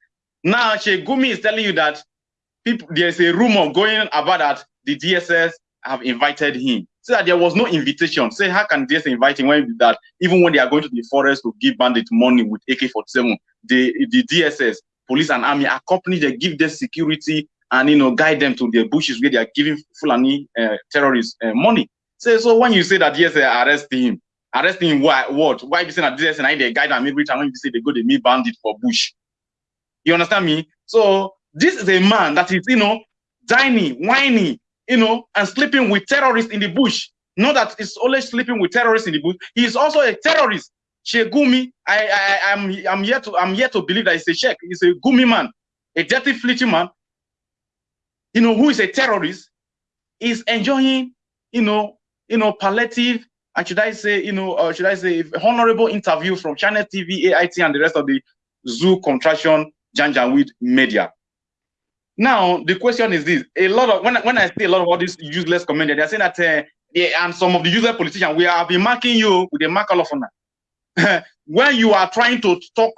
Now, Sheikh Gumi is telling you that people there's a rumor going about that the DSS have invited him. So that there was no invitation. Say, how can DSS invite him when that even when they are going to the forest to give bandit money with AK-47, the the DSS, police and army accompany, they give them security and you know guide them to the bushes where they are giving Fulani uh, terrorists uh, money. So, so when you say that yes, they arrest him, arresting him, why what? Why you say that this and I they guide them every time when you say they go they meet bandit for bush? You understand me? So this is a man that is you know dining, whining, you know, and sleeping with terrorists in the bush. Not that it's only sleeping with terrorists in the bush. He is also a terrorist. Sheikh Gumi, I, I, I'm, I'm here to, I'm here to believe that he's a sheikh. He's a gumi man. a dirty fleeting man, you know, who is a terrorist, is enjoying, you know, you know, palliative, and should I say, you know, uh, should I say, honorable interview from Channel TV, AIT, and the rest of the zoo contraction Janjaweed media. Now, the question is this: a lot of when, when I see a lot of all these useless comments, they're saying that uh, they, and some of the useless politicians, we have been marking you with a mark honor. when you are trying to talk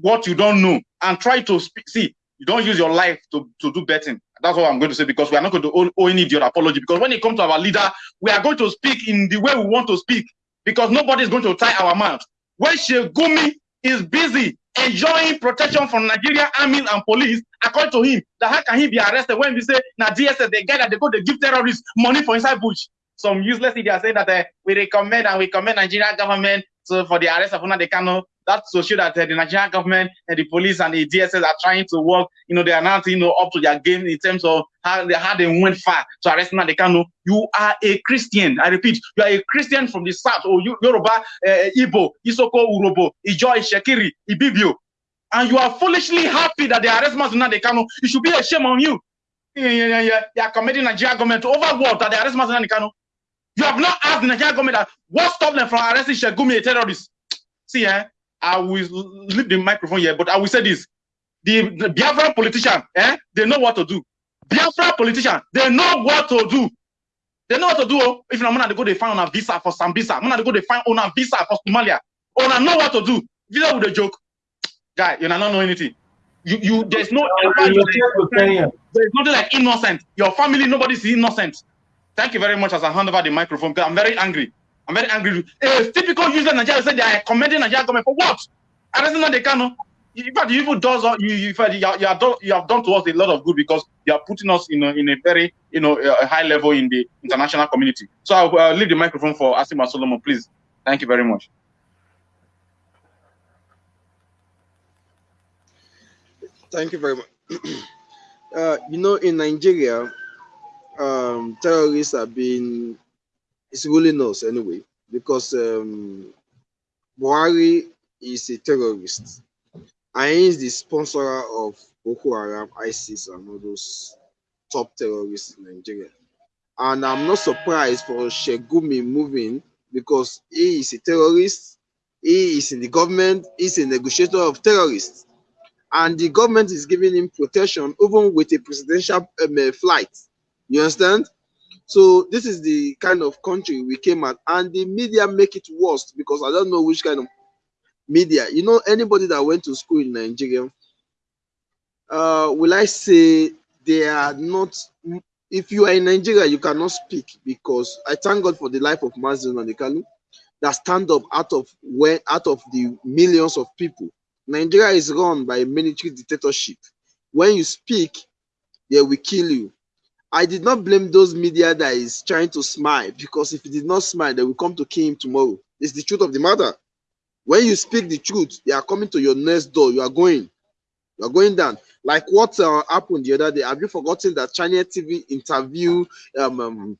what you don't know and try to speak, see, you don't use your life to, to do betting. That's what I'm going to say because we are not going to owe, owe any idiot apology. Because when it comes to our leader, we are going to speak in the way we want to speak because nobody is going to tie our mouth. When Sheikh Gumi is busy enjoying protection from Nigeria army and police, according to him, that how can he be arrested when we say now DSS, the guy that they go to give terrorists money for inside bush? Some useless idiot saying that uh, we recommend and we commend Nigerian government so for the arrest of Nnamdi Kanu that's to show that uh, the Nigerian government and the police and the DSS are trying to work, you know, they are not, you know, up to their game in terms of how they, how they went far to arrest Nnamdi Kanu. You are a Christian. I repeat, you are a Christian from the south, or oh, Yoruba, uh, Igbo, Isoko, Urobo, Ijoy, Shekiri, Ibibio. And you are foolishly happy that they arrest Mazi Nnamdi Kanu. It should be a shame on you. Yeah, yeah, yeah. You are committing Nigerian government to overwork that they arrest Mazi Nnamdi Kanu. You have not asked the Nigerian government that what stopped them from arresting Sheikh Gumi, a terrorist. See, eh? I will leave the microphone here, but I will say this. The, the Biafra politician, eh, they know what to do. Biafra politician, they know what to do. They know what to do. Oh. If I'm gonna go, they find on a visa for Sambisa. I'm gonna go, they find on a visa for Somalia. Oh, I know what to do. Visa with a joke, guy. You not know anything. You, you, there's no, there's nothing like innocent. Your family, nobody's innocent. Thank you very much as I hand over the microphone because I'm very angry. I'm very angry. A typical user in Nigeria said they are commending Nigeria government for what? Arresting they can. In fact, you does you you, you, you, have done, you have done to us a lot of good because you are putting us in a, in a very you know a high level in the international community. So I'll uh, leave the microphone for Asima Solomon, please. Thank you very much. Thank you very much. uh, you know, in Nigeria, um, terrorists have been it's ruling us anyway because um, Buhari is a terrorist and is the sponsor of Boko Haram, ISIS, and all those top terrorists in Nigeria. And I'm not surprised for Sheikh Gumi moving because he is a terrorist, he is in the government, he's a negotiator of terrorists. And the government is giving him protection even with a presidential um, flight. You understand? So this is the kind of country we came at, and the media make it worse because I don't know which kind of media. You know, anybody that went to school in Nigeria, uh, will I say they are not? If you are in Nigeria, you cannot speak because I thank God for the life of Mazin Nanikalu that stand up out of where out of the millions of people. Nigeria is run by a military dictatorship. When you speak, they will kill you. I did not blame those media that is trying to smile because if he did not smile, they will come to kill him tomorrow. It's the truth of the matter. When you speak the truth, they are coming to your next door. You are going. You are going down. Like what uh, happened the other day. Have you forgotten that China TV interview um, um,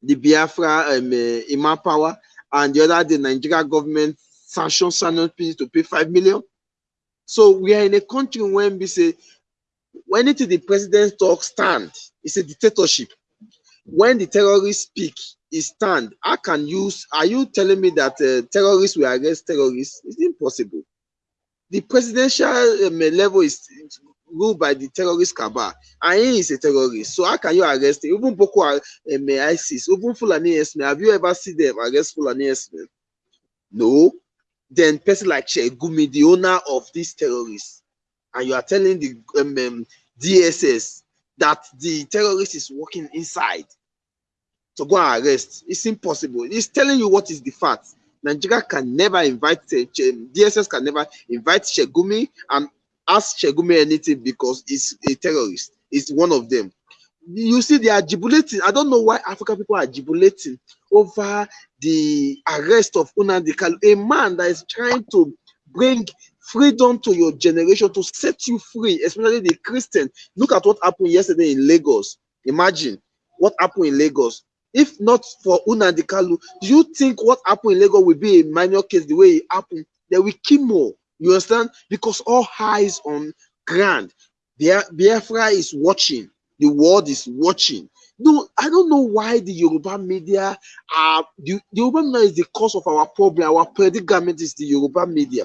the Biafra um, uh, Power and the other day Nigeria government sanctioned Sanofi to pay five million? So we are in a country when we say when it is the president talk stand, it's a dictatorship. When the terrorists speak, it stand. I can use. Are you telling me that uh, terrorists will arrest terrorists? It's impossible. The presidential um, level is ruled by the terrorist cabal, and he is a terrorist. So how can you arrest him? Even Boko um, ISIS, even Fulani Esme. Have you ever seen them arrest Fulani Esme? No. Then person like Sheikh Gumi, the owner of these terrorists, and you are telling the um, um, DSS that the terrorist is working inside to go and arrest. It's impossible. It's telling you what is the fact. Nigeria can never invite uh, DSS can never invite Sheikh Gumi and ask Sheikh Gumi anything because he's a terrorist. It's one of them. You see, they are jubilating. I don't know why African people are jubilating over the arrest of Unandi Kalu, a man that is trying to bring freedom to your generation to set you free, especially the Christian. Look at what happened yesterday in Lagos. Imagine what happened in Lagos. If not for Unandi Kalu, do you think what happened in Lagos will be a minor case the way it happened? There will kill more. You understand? Because all eyes on ground. Biafra is watching. The world is watching. No, I don't know why the Yoruba media are the, the Yoruba media is the cause of our problem. Our predicament is the Yoruba media.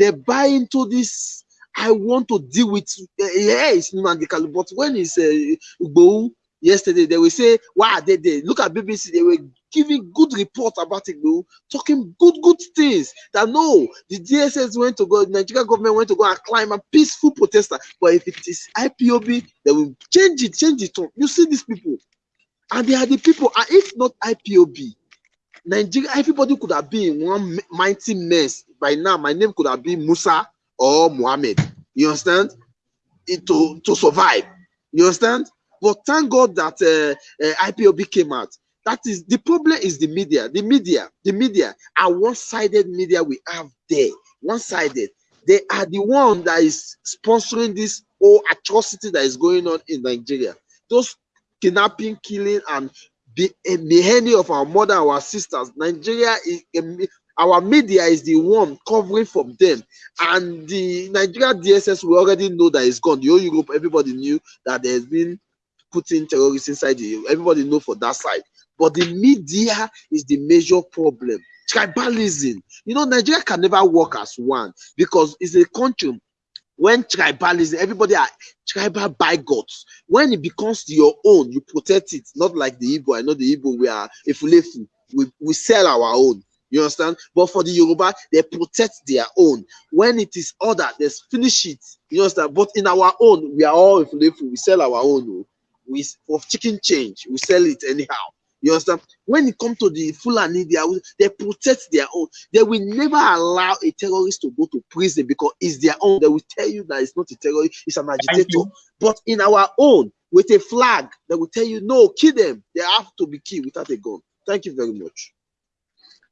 They buy into this. I want to deal with. Uh, yeah, it's Nandikalu, but when it's uh, Ugbo yesterday, they will say, "Why are they there?" Look at BBC. They were giving good report about though, talking good, good things. That no, the DSS went to go, Nigerian government went to go and climb a peaceful protester. But if it is IPOB, they will change it, change it. You see these people, and they are the people. And if not IPOB, Nigeria, everybody could have been one mighty mess by now. My name could have been Musa or Muhammad. You understand? It, to to survive. You understand? But thank God that uh, uh, IPOB came out. That is the problem is the media. The media, the media are one-sided media we have there. One-sided. They are the one that is sponsoring this whole atrocity that is going on in Nigeria. Those kidnapping, killing, and the the many of our mother, our sisters. Nigeria is our media is the one covering from them, and the Nigeria DSS we already know that it's gone. The whole Europe, everybody knew that there's been putting terrorists inside the everybody know for that side. But the media is the major problem. Tribalism. You know, Nigeria can never work as one because it's a country when tribalism, everybody are tribal by gods. When it becomes your own, you protect it. Not like the Igbo. I know the Igbo, we are efulefu. We, we sell our own. You understand? But for the Yoruba, they protect their own. When it is other, they finish it. You understand? But in our own, we are all efulefu. We sell our own. Oh. We for chicken change, we sell it anyhow. You understand? When it comes to the Fulani, they, are, they protect their own. They will never allow a terrorist to go to prison because it's their own. They will tell you that it's not a terrorist, it's an agitator. But in our own, with a flag, they will tell you, no, kill them. They have to be killed without a gun. Thank you very much.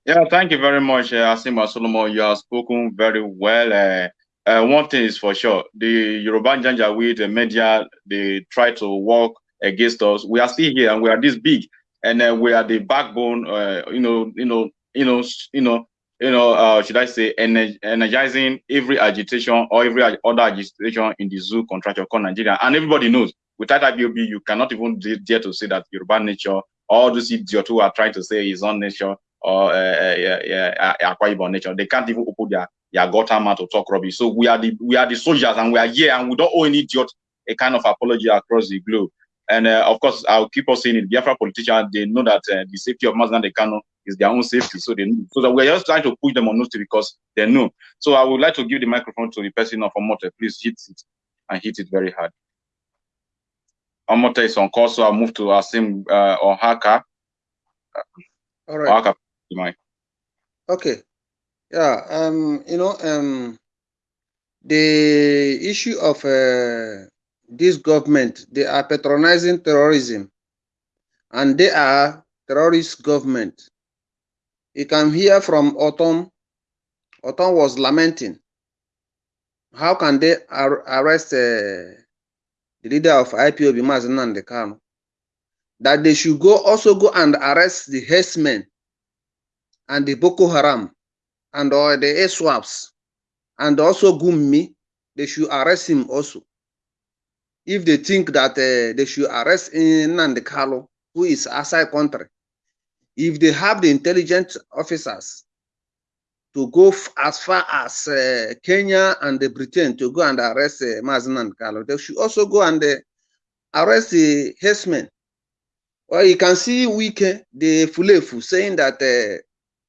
Yeah, thank you very much, uh, Asima Solomon. You have spoken very well. Uh, uh, one thing is for sure, the Yoruba Janjaweed, the media, they try to work against us. We are still here and we are this big and then we are the backbone. Uh, you know, you know, you know, you know, you know. Uh, should I say energizing every agitation or every other agitation in the zoo contractor called Nigeria, and everybody knows without IPOB, you cannot even dare to say that Yoruba nature, all those idiots who are trying to say is own nature or uh, yeah, yeah, Akwa nature, they can't even open their their gutter mouth to talk rubbish. So we are the we are the soldiers, and we are here, and we don't owe any idiot a kind of apology across the globe. And uh, of course, I'll keep on saying it. Biafra politicians, they know that uh, the safety of Mazda Kano is their own safety. So they know. So that we're just trying to push them on notice because they know. So I would like to give the microphone to the person of Omote. Please hit it and hit it very hard. Omote is on call, so I'll move to Asim uh, or Haka. All right. Okay. Yeah. Um. You know. Um. The issue of uh, this government, they are patronizing terrorism and they are terrorist government. You can hear from Ortom, Ortom was lamenting. How can they ar arrest uh, the leader of IPOB, Mazi Nnamdi Kanu? That they should go also go and arrest the herdsmen and the Boko Haram and all the ASWAPs and also Gumi, they should arrest him also if they think that uh, they should arrest Nandi Kalo, who is outside country, if they have the intelligence officers to go as far as uh, Kenya and the Britain to go and arrest uh, Mazen Kalo, they should also go and uh, arrest the herdsmen. Well, you can see Wike, the Fulefu, saying that uh,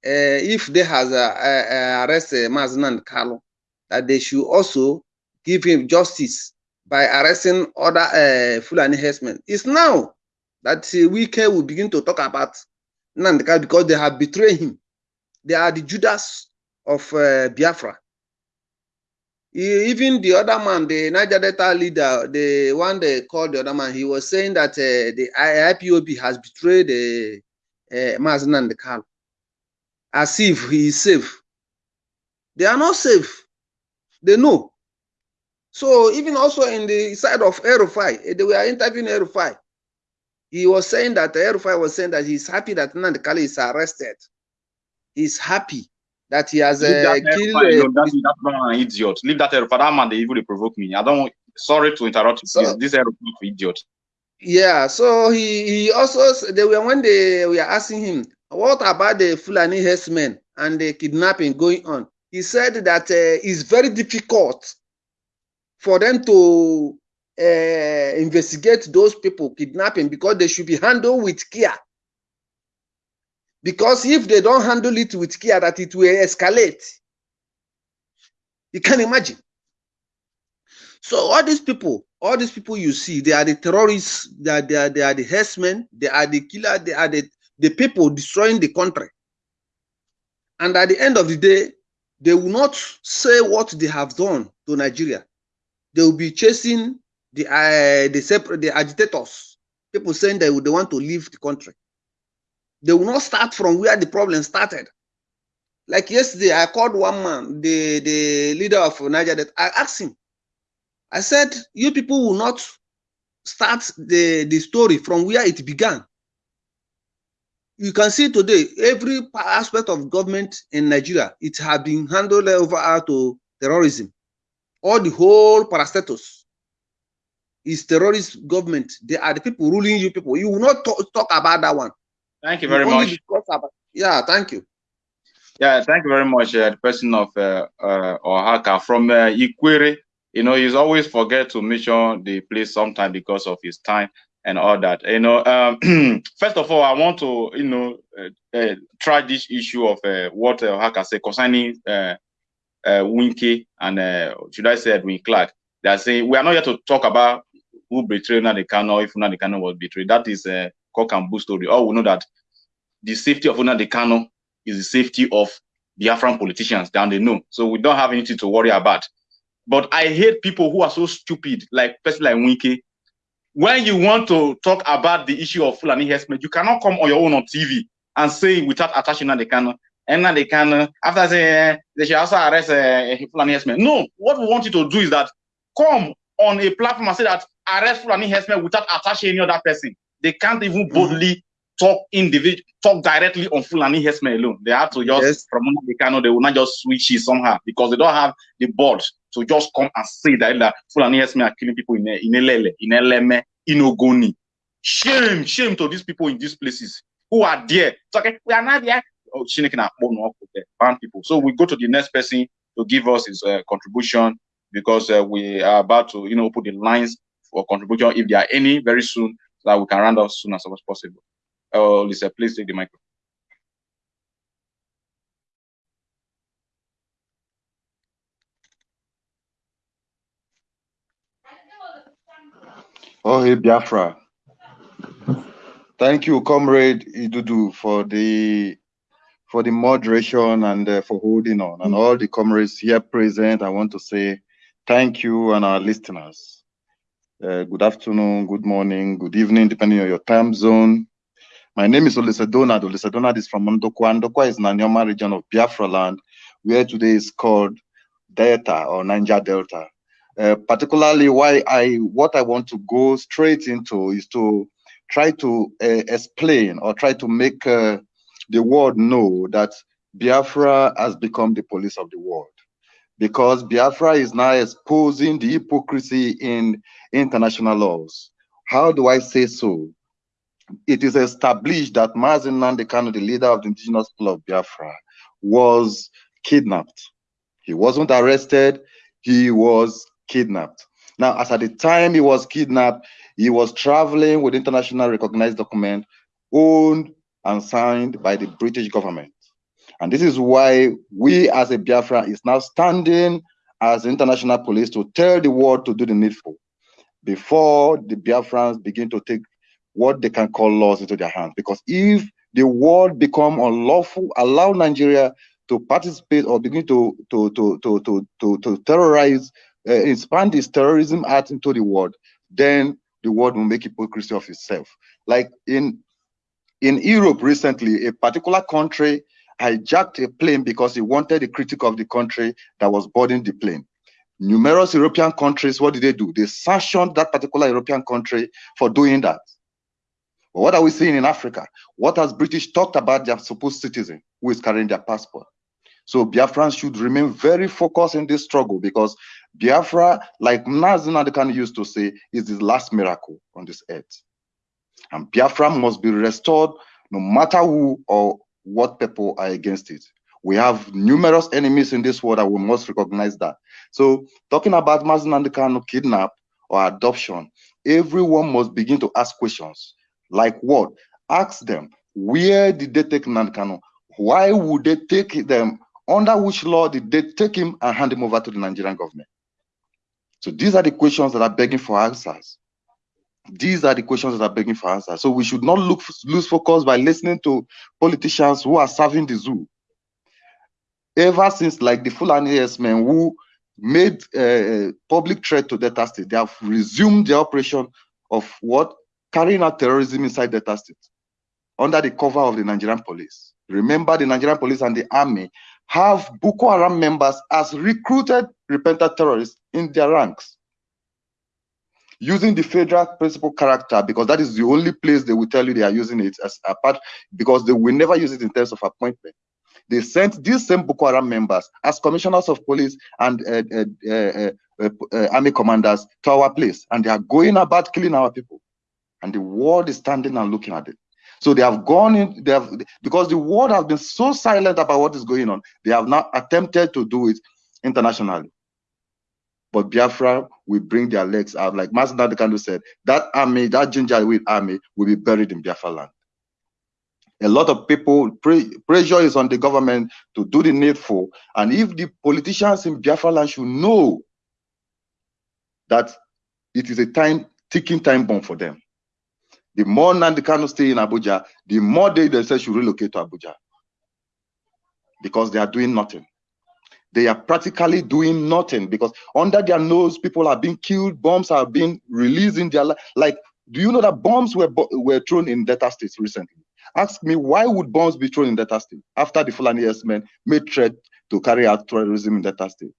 if they has uh, uh, uh, Mazen Kalo, that they should also give him justice by arresting other uh, Fulani herdsmen. It's now that uh, Wike will begin to talk about Nandika because they have betrayed him. They are the Judas of uh, Biafra. Even the other man, the Niger Delta leader, the one they called the other man, he was saying that uh, the IPOB has betrayed uh, Mazen and the Kal as if he is safe. They are not safe. They know. So even also in the side of El-Rufai, eh, they were interviewing El-Rufai. He was saying that eh, El-Rufai was saying that he's happy that Nandekali is arrested. He's happy that he has uh, that eh, killed. El-Rufai, no, that, that's not an idiot. Leave that El-Rufai. That man, they even provoke me. I don't sorry to interrupt you. So-. This is for idiot. Yeah, so he, he also they were when they were asking him what about the Fulani herdsmen and the kidnapping going on. He said that uh, it's very difficult for them to uh, investigate those people kidnapping because they should be handled with care. Because if they don't handle it with care, that it will escalate. You can imagine. So all these people, all these people you see, they are the terrorists, they are, they are, they are the herdsmen, they are the killer, they are the, the people destroying the country. And at the end of the day, they will not say what they have done to Nigeria. They will be chasing the uh, the separate the agitators, people saying they, would- they want to leave the country. They will not start from where the problem started. Like yesterday, I called one man, the, the leader of Niger, that I asked him, I said, you people will not start the, the story from where it began. You can see today, every aspect of government in Nigeria, it has been handed over to terrorism. All the whole parastatus is terrorist government. They are the people ruling you people. You will not talk, talk about that one. Thank you very only much. about- yeah, thank you. Yeah, thank you very much, uh, the person of uh, uh, Oaxaca from uh, Ikwere. You know, he's always forget to mention the place sometime because of his time and all that. You know, um, first of all, I want to, you know, uh, uh, try this issue of uh, what uh, Oaxaca said concerning uh, uh, Winky and uh, should I say Edwin Clark. They are saying we are not here to talk about who betrayed Nnamdi Kanu, if Nnamdi Kanu was betrayed. That is a cock and bull story. All we know that the safety of Nnamdi Kanu is the safety of Biafran politicians down they know. So we don't have anything to worry about. But I hate people who are so stupid, like person like Winky. When you want to talk about the issue of Fulani herdsmen, you cannot come on your own on TV and say without attaching Nnamdi Kanu. And Nnamdi Kanu, after saying they should also arrest uh, Fulani herdsmen. No, what we want you to do is that come on a platform and say that arrest Fulani herdsmen without attaching any other person. They can't even boldly talk individual, talk directly on Fulani herdsmen alone. They have to just Yes. from the Kano, they will not just switch it somehow because they don't have the board to just come and say that, that Fulani herdsmen are killing people in in Elele, in Eleme, in Ogoni. Shame, shame to these people in these places who are there. It's okay, we are not there. Oh, ọkụ there, ban people. So we go to the next person to give us his uh, contribution because uh, we are about to, you know, put the lines for contribution if there are any very soon, so that we can round off soon as possible. Oh, Lisa, please take the microphone. Oh, hey, Biafra. Thank you, Comrade Idudu, for the for the moderation and uh, for holding on. And all the comrades here present, I want to say thank you and our listeners. Uh, good afternoon, good morning, good evening, depending on your time zone. My name is Olusedo Olusedo is from Ndokwa. Ndokwa is Nanyoma region of Biafra land, where today is called Delta or Niger Delta. Uh, particularly why I what I want to go straight into is to try to uh, explain or try to make uh, the world know that Biafra has become the police of the world because Biafra is now exposing the hypocrisy in international laws. How do I say so? It is established that Mazi Nnamdi Kanu, the leader of the indigenous people of Biafra, was kidnapped. He wasn't arrested, he was kidnapped. Now, as at the time he was kidnapped, he was traveling with international recognized document owned and signed by the British government. And this is why we as a Biafra is now standing as international police to tell the world to do the needful before the Biafrans begin to take what they can call laws into their hands. Because if the world become unlawful, allow Nigeria to participate or begin to to to to to to, to terrorize, uh, expand this terrorism act into the world, then the world will make hypocrisy of itself. Like in in Europe recently, a particular country hijacked a plane because he wanted a critic of the country that was boarding the plane. Numerous European countries, what did they do? They sanctioned that particular European country for doing that. But what are we seeing in Africa? What has British talked about their supposed citizen who is carrying their passport? So Biafrans should remain very focused in this struggle because Biafra, like Nazin Adekan used to say, is the last miracle on this earth. And Biafra must be restored no matter who or what people are against it. We have numerous enemies in this world and we must recognize that. So talking about Mazi Nnamdi Kanu kidnap or adoption, everyone must begin to ask questions. Like what? Ask them, where did they take Nnamdi Kanu? Why would they take them? Under which law did they take him and hand him over to the Nigerian government? So these are the questions that are begging for answers. These are the questions that are begging for answers. So we should not look lose focus by listening to politicians who are serving the zoo. Ever since, like the Fulani yes men who made a public threat to Delta State, they have resumed the operation of what carrying out terrorism inside Delta State under the cover of the Nigerian police. Remember, the Nigerian police and the army have Boko Haram members as recruited repentant terrorists in their ranks using the federal principal character because that is the only place they will tell you they are using it as a part because they will never use it in terms of appointment. They sent these same Boko Haram members as commissioners of police and uh, uh, uh, army commanders to our place, and they are going about killing our people. And the world is standing and looking at it. So they have gone in, they have because the world has been so silent about what is going on, they have now attempted to do it internationally. But Biafra will bring their legs out. Like Master Dadekando said, that army, that ginger with army will be buried in Biafra land. A lot of people, pre pressure is on the government to do the needful. And if the politicians in Biafra land should know that it is a time, ticking time bomb for them. The more Nnamdi Kanu stay in Abuja, the more they themselves should relocate to Abuja. Because they are doing nothing. They are practically doing nothing because under their nose, people are being killed, bombs are being released in their life. Like, do you know that bombs were were thrown in Delta State recently? Ask me why would bombs be thrown in Delta State after the Fulani men made threat to carry out terrorism in Delta State?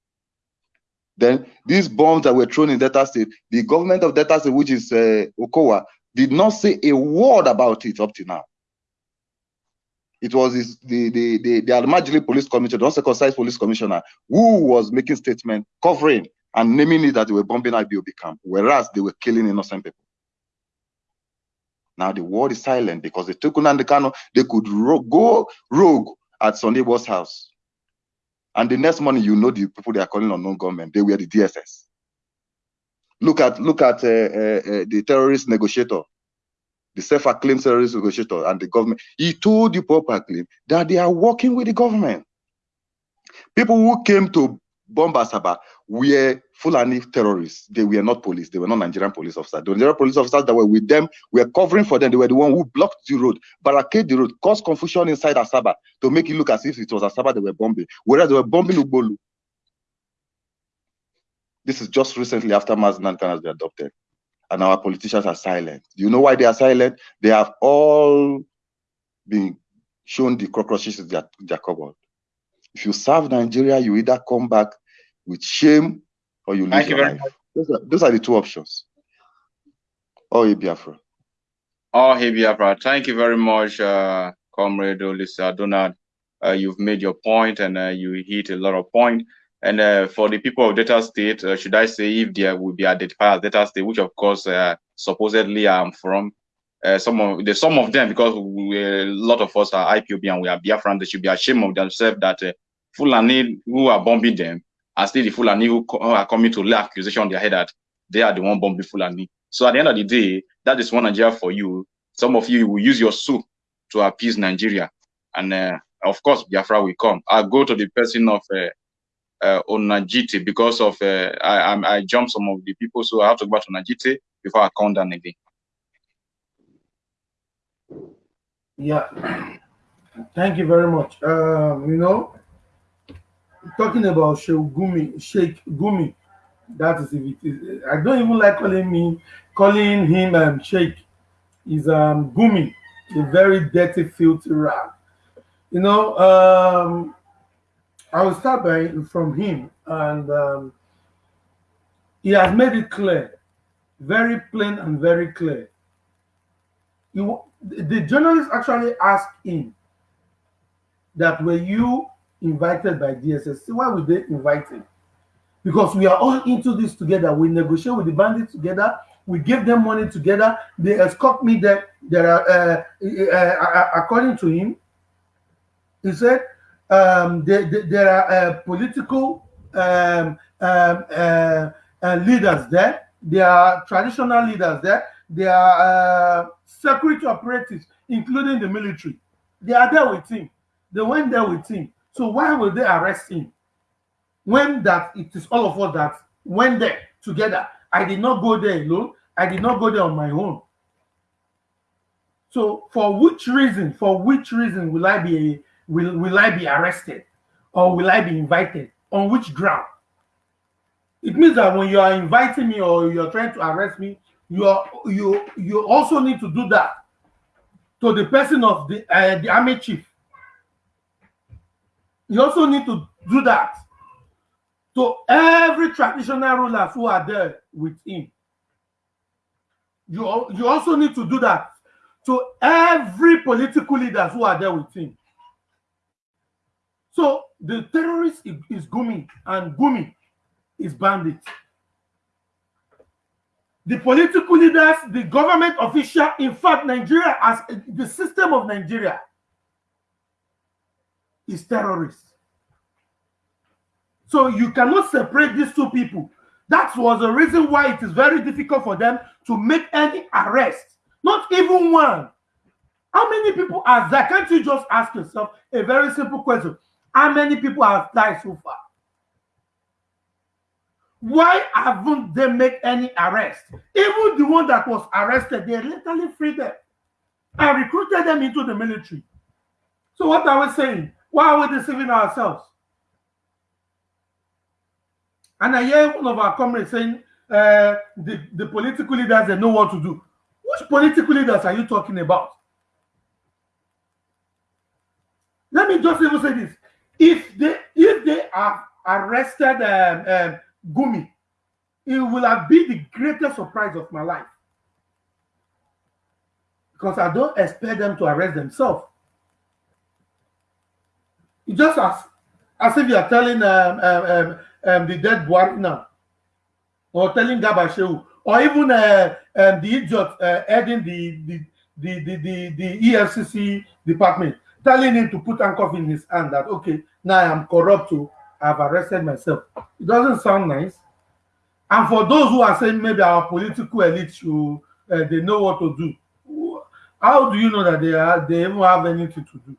Then these bombs that were thrown in Delta State, the government of Delta State, which is uh, Okowa, did not say a word about it up to now. It was this, the the the, the Almajili Police Commissioner, the uncircumcised police commissioner, who was making statement covering and naming it that they were bombing IPOB camp, whereas they were killing innocent people. Now the world is silent because they took and the Kano, they could ro go rogue at Sunday Sondibo's house. And the next morning, you know the people they are calling unknown government, they were the DSS. Look at look at uh, uh, uh, the terrorist negotiator, the self-acclaimed terrorist negotiator, and the government. He told you publicly that they are working with the government. People who came to bomb Asaba were Fulani terrorists. They were not police. They were not Nigerian police officers. The Nigerian police officers that were with them were covering for them. They were the one who blocked the road, barricade the road, caused confusion inside Asaba to make it look as if it was Asaba they were bombing, whereas they were bombing Ubolu. This is just recently after Maznan has been adopted. And our politicians are silent. Do you know why they are silent? They have all been shown the cockroaches in their, their cupboard. If you serve Nigeria, you either come back with shame or you lose Thank your very life. Those are, those are the two options. Oh, Biafra. Oh, hey, Biafra. Thank you very much, uh, Comrade Olisa Donald. Uh, you've made your point and uh, you hit a lot of point. And uh, for the people of Delta State, uh, should I say, if there will be identified as State, which of course uh, supposedly I'm from, uh, some of the some of them, because we, a lot of us are IPOB and we are Biafran, they should be ashamed of themselves that uh, Fulani who are bombing them are still the Fulani who, are coming to lay accusation on their head that they are the one bombing Fulani. So at the end of the day, that is one Nigeria for you. Some of you will use your soup to appease Nigeria, and uh, of course Biafra will come. I'll go to the person of uh, Onajite because of uh, I, I I jumped some of the people, so I have to go back to Onajite before I count down again. Yeah, thank you very much. Um, you know, talking about Sheikh Gumi, Sheikh Gumi, that is if it is. I don't even like calling me, calling him um, Sheikh. Is um Gumi, a very dirty, filthy rag. You know, um, I will start by from him, and um, he has made it clear, very plain and very clear. The journalist actually asked him that were you invited by DSS. Why would they invite him? Because we are all into this together. We negotiate with the bandits together. We give them money together. They escort me there. There are, uh, uh, uh, according to him, he said um, there, there, are uh, political um, um, uh, uh, leaders there. There are traditional leaders there. There are security operatives, including the military. They are there with him. They went there with him. So why will they arrest him? When that it is all of us that went there together. I did not go there alone. I did not go there on my own. So for which reason, for which reason will I be will, will I be arrested or will I be invited? On which ground? It means that when you are inviting me or you're trying to arrest me, you are you you also need to do that to the person of the uh, the army chief. You also need to do that to every traditional rulers who are there with him. You, you also need to do that to every political leaders who are there with him. So the terrorist is, Gumi and Gumi is bandit. The political leaders, the government official, in fact, Nigeria as the system of Nigeria is terrorist. So you cannot separate these two people. That was the reason why it is very difficult for them to make any arrest, not even one. How many people are there? Can't you just ask yourself a very simple question? How many people have died so far? Why haven't they made any arrest? Even the one that was arrested, they literally freed them and recruited them into the military. So what are we saying? Why are we deceiving ourselves? And I hear one of our comrades saying uh, the, the political leaders they know what to do. Which political leaders are you talking about? Let me just even say this: if they if they are arrested um, um, Gumi, it will have been the greatest surprise of my life. Because I don't expect them to arrest themselves. It just as as if you are telling um, um, um, um, the dead Buhari now, or telling Garba Shehu, or even uh, um, the idiot uh, heading the the, the the the the EFCC department, telling him to put handcuff in his hand that okay, now I am corrupt. I've arrested myself. It doesn't sound nice. And for those who are saying maybe our political elite uh, they know what to do, how do you know that they are they even have anything to do?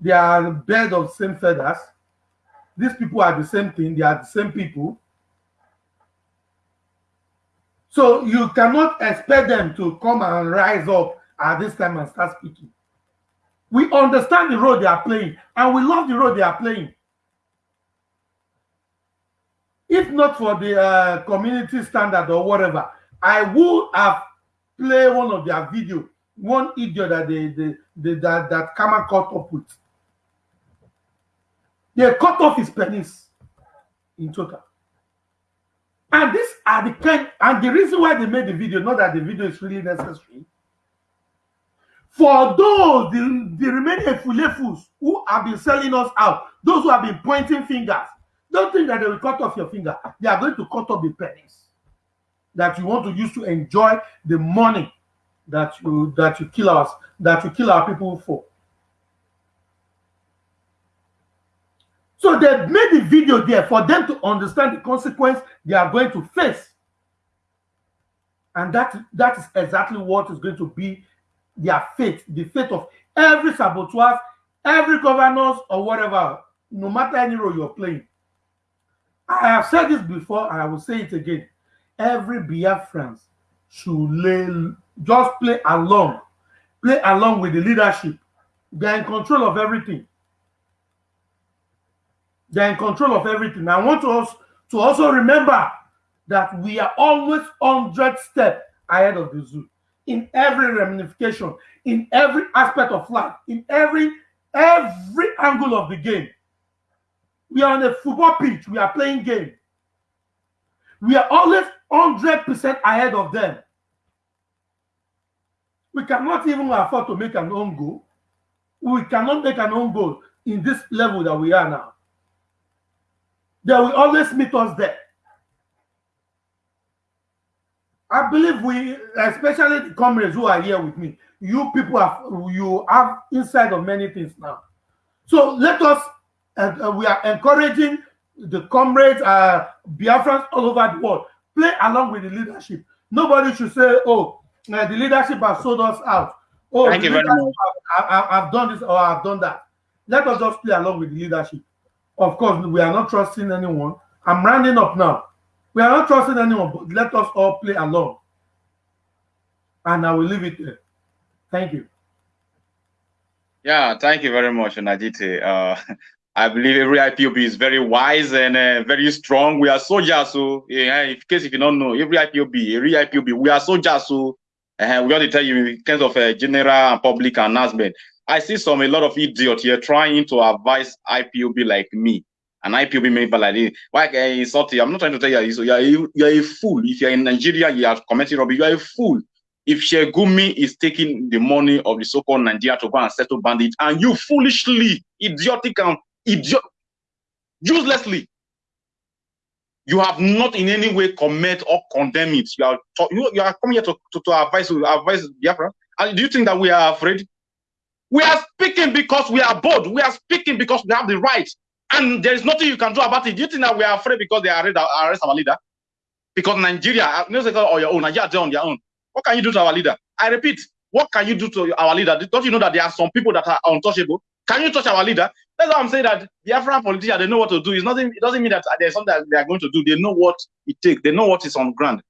They are a bed of same feathers. These people are the same thing. They are the same people. So you cannot expect them to come and rise up at this time and start speaking. We understand the role they are playing, and we love the role they are playing. If not for the uh, community standard or whatever, I would have played one of their video, one idiot that they, they, they that that Kama caught up with. They cut off his penis in total. And these are the kind, and the reason why they made the video, not that the video is really necessary. For those, the, the remaining fulefus who have been selling us out, those who have been pointing fingers, don't think that they will cut off your finger. They are going to cut off the penis that you want to use to enjoy the money that you that you kill us, that you kill our people for. So they made the video there for them to understand the consequence they are going to face. And that, that is exactly what is going to be their fate, the fate of every saboteur, every governor or whatever, no matter any role you're playing. I have said this before, and I will say it again. Every Biafran should lay, just play along, play along with the leadership. They're in control of everything. They're in control of everything. I want us to also remember that we are always 100 steps ahead of the zoo in every ramification, in every aspect of life, in every every angle of the game. We are on a football pitch. We are playing game. We are always 100% ahead of them. We cannot even afford to make an own goal. We cannot make an own goal. in this level that we are now. They will always meet us there. I believe we, especially the comrades who are here with me, you people have you have insight of many things now. So let us, uh, we are encouraging the comrades, uh, Biafrans all over the world, play along with the leadership. Nobody should say, oh, uh, the leadership has sold us out. Oh, Thank you very much. Have done this or I've done that. Let us just play along with the leadership. Of course, we are not trusting anyone. I'm rounding up now. We are not trusting anyone, but let us all play along. And I will leave it there. Thank you. Yeah, thank you very much, Najite. Uh, I believe every IPOB is very wise and uh, very strong. We are soldiers, so in case if you don't know, every IPOB, every IPOB, we are soldiers, so uh, we want to tell you in terms of a general and public announcement. I see some a lot of idiots here trying to advise IPOB like me, an IPOB member like this. Why uh, insult you? I'm not trying to tell you, so you're a, you're a fool. If you're in Nigeria, you are committing robbery, you are a fool. If Sheikh Gumi is taking the money of the so-called Nigeria to go and settle bandits, and you foolishly, idiotic and idiot, uselessly, you have not in any way comment or condemn it. You are you, you are coming here to, to, to advise advise Biafra. And do you think that we are afraid? We are speaking because we are bold. We are speaking because we have the right. And there is nothing you can do about it. Do you think that we are afraid because they arrest, arrest our leader? Because Nigeria, uh, no say on your own, Nigeria on their own. What can you do to our leader? I repeat, what can you do to our leader? Don't you know that there are some people that are untouchable? Can you touch our leader? That's why I'm saying that the African politicians, they know what to do. It's nothing, it doesn't mean that there's something that they are going to do. They know what it takes. They know what is on ground.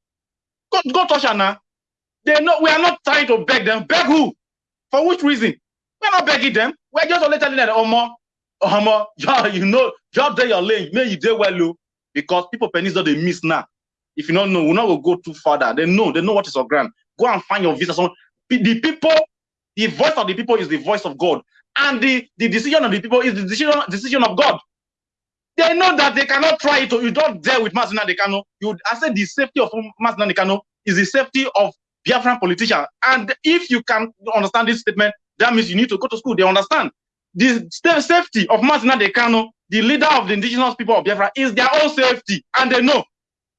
Go, go touch now. They know we are not trying to beg them. Beg who? For which reason? We're not begging them. We're just only telling them, oh, more, oh, more, yeah, you know, just there your lane. May you do well, low. Because people pennies don't they miss now. If you don't know, we're not to go too further. They know, they know what is on ground. Go and find your visa. So the people, the voice of the people is the voice of God and the, the decision of the people is the decision, decision of God. They know that they cannot try it. Oh. You don't dare with Mazi Nnamdi Kanu. You, I said the safety of Mazi Nnamdi Kanu is the safety of Biafran politician. And if you can understand this statement, that means you need to go to school. They understand. The safety of Mazi Nnamdi Kanu, the leader of the indigenous people of Biafra, is their own safety. And they know.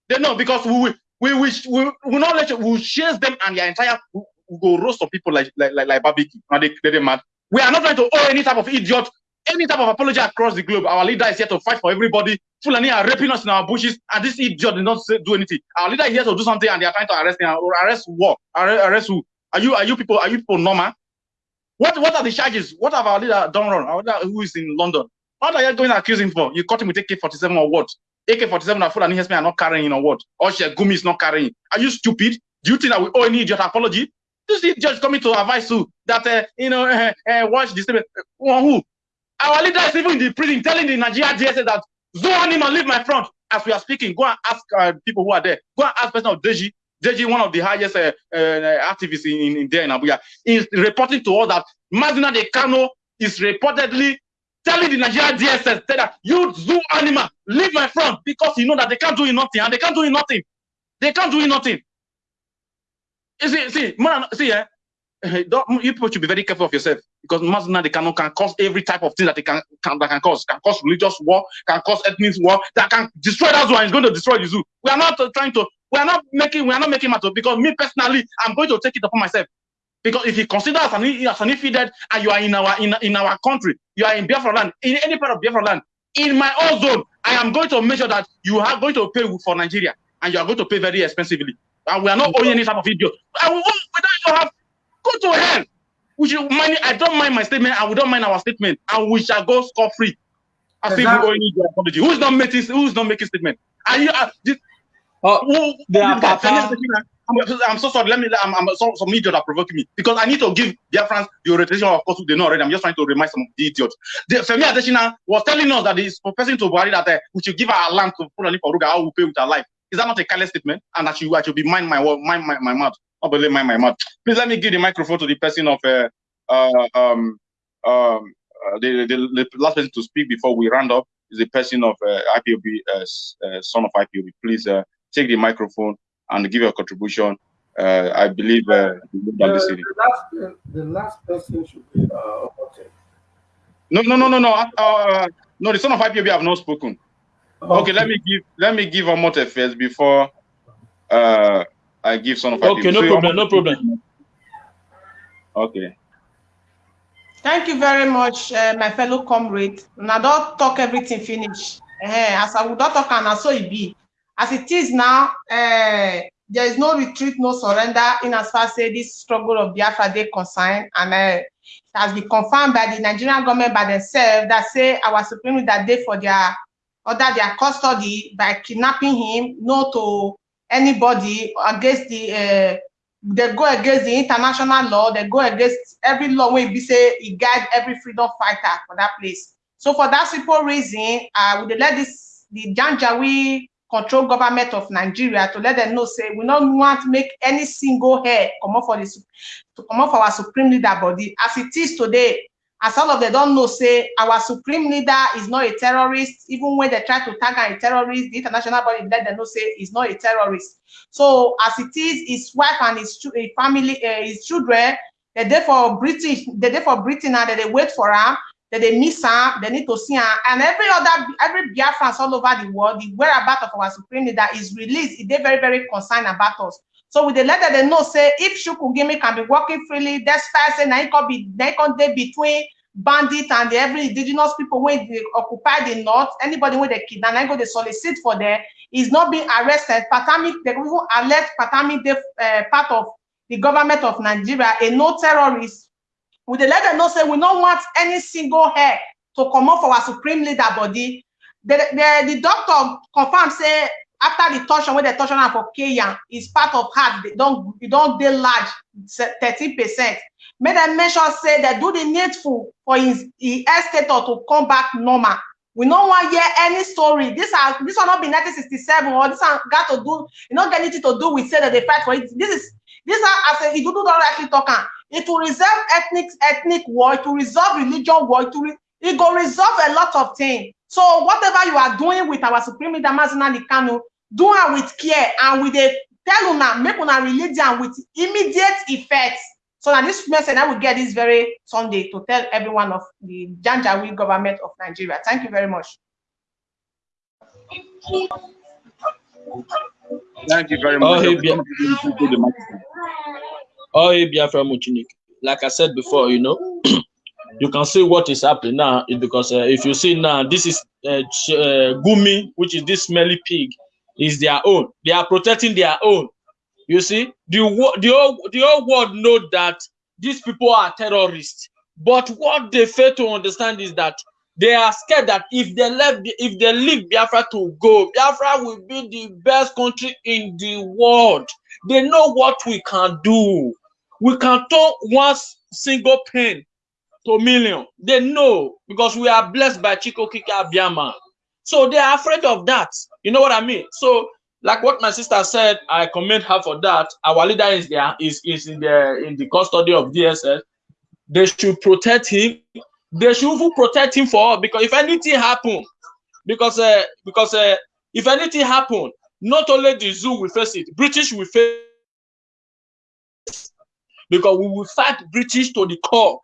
They know because we will we will we will not let you, we will chase them and their entire we will go roast some people like like like, like barbecue. Now they, they, mad. We are not trying to owe any type of idiot, any type of apology across the globe. Our leader is here to fight for everybody. Fulani are raping us in our bushes, and this idiot did not do anything. Our leader is here to do something, and they are trying to arrest him. Arrest what? Arrest who? Are you are you people are you people normal? What what are the charges? What have our leader done wrong? Our leader who is in London? What are you going to accuse him for? You caught him with AK-47 or what? AK-47 and Fulani are not carrying or what? Or Gumi is not carrying. Are you stupid? Do you think that we owe any idiot apology? This judge coming to advise you that uh, you know uh, uh, watch this. Uh, who? Our leader is even in the prison telling the Nigeria DSS that Zoanima leave my front. As we are speaking, go and ask uh, people who are there. Go and ask person of Deji. Deji, one of the highest uh, uh, activists in, in there in Abuja, is reporting to us that Mazi Nnamdi Kanu is reportedly telling the Nigeria DSS that you zoo animal leave my front because you know that they can't do nothing and they can't do nothing. They can't do nothing. You see, see, man, see, eh, don't, you people should be very careful of yourself because Mazina they can, can cause every type of thing that they can, can that can cause, can cause religious war, can cause ethnic war, that can destroy that zoo and going to destroy the zoo. We are not uh, trying to, we are not making, we are not making matter because me personally, I'm going to take it upon myself. Because if you consider as an, as an infidel and you are in our in, in our country, you are in Biafra land, in any part of Biafra land, in my own zone, I am going to make sure that you are going to pay for Nigeria and you are going to pay very expensively. And we are not owing any type of video. I will, we don't have go to hell. We should mind, I don't mind my statement, and we don't mind our statement, and we shall go score free. I think we only need apology. Who's not making who's not making statement? Are you uh, this, oh, who, they are Papa. I'm, I'm, so sorry. Let me. I'm, I'm so, some idiot are provoking me because I need to give their friends the orientation. Of course, they know already. I'm just trying to remind some of the idiots. The, Femi Adesina was telling us that he's professing to Buhari that uh, we should give our land to Fulani Faruga. How we pay with our life. Is that not a careless statement? And that you I should be mind my mind my, my mouth. I believe mind my mouth. Please let me give the microphone to the person of uh, uh um um uh, the, the, the last person to speak before we round up is the person of uh, IPOB uh, uh, son of IPOB. Please uh, take the microphone and give your contribution. Uh, I believe uh, the, the, last, the last person should be uh, okay. No, no, no, no, no. Uh, no, the son of IPOB have not spoken. Okay, let me give let me give Omote first before uh I give son of IPOB. Okay, no So, problem, no problem. Okay. Thank you very much, uh, my fellow comrade. Now don't talk everything finish. Uh, as I would not talk and so it be. As it is now, uh, there is no retreat, no surrender in as far as this struggle of Biafra they concern and uh, it has been confirmed by the Nigerian government by themselves that say our supreme leader day for their under their custody by kidnapping him, no to anybody against the uh, they go against the international law, they go against every law be say e guide every freedom fighter for that place. So for that simple reason, uh, would dey let this the Janjaweed control government of Nigeria to let them know say we don't want to make any single hair comot for the su- to comot for our supreme leader body as it is today. As all of them don know say our supreme leader is not a terrorist, even when they try to tag a terrorist, the international body let them know say he's not a terrorist. So as it is, his wife and his, his family, uh, his children, they there for British, they there for Britain that they wait for her, that they miss her, they need to see her, and every other, every Biafrans all over the world, the whereabouts of our supreme leader is released. They very, very concerned about us. So with the letter, they know say if Shukugimi can be working freely, despite say now it can be, they can dey between bandit and the every indigenous people when they occupy the north, anybody when they kidnap, they go they solicit for them, is not being arrested. Patami, they even alert Patami, they uh, part of the government of Nigeria, a no terrorist. We dey let them know say we don't want any single hair to come out for our supreme leader body. The, the, the doctor confirm say after the torsion, when they torsion am for Kenya, is part of heart, they don't, it don't dey large, 13%. Make them make say they do the needful for his, his health status to come back normal. We no wan hear any story. This are this one not be 1967 or this one got to do, you know, get anything to do with say that they fight for it. This is this are as a Idudu don rightly talk. It will resolve ethnic ethnic war, it will resolve religion war, it will it go resolve a lot of things. So whatever you are doing with our supreme leader Mazina Kanu, do am with care and with a tell una make una release am with immediate effect. So now this message I will get this very Sunday to tell everyone of the Janjaweed government of Nigeria. Thank you very much. Thank you very much. Oh, hey, Biafra Muchinik. Like I said before, you know, you can see what is happening now because uh, if you see now, this is uh, uh, Gumi, which is this smelly pig, is their own. They are protecting their own. You see, the the whole the whole world know that these people are terrorists. But what they fail to understand is that they are scared that if they left, if they leave Biafra to go, Biafra will be the best country in the world. They know what we can do. We can turn one single pen to million. They know because we are blessed by Chukwu Okike Abiama. So they are afraid of that. You know what I mean? So, like what my sister said, I commend her for that. Our leader is there, is, is in the in the custody of DSS. They should protect him. They should even protect him for all because if anything happen, because uh, because uh, if anything happen, not only the zoo will face it, British will face because we will fight British to the core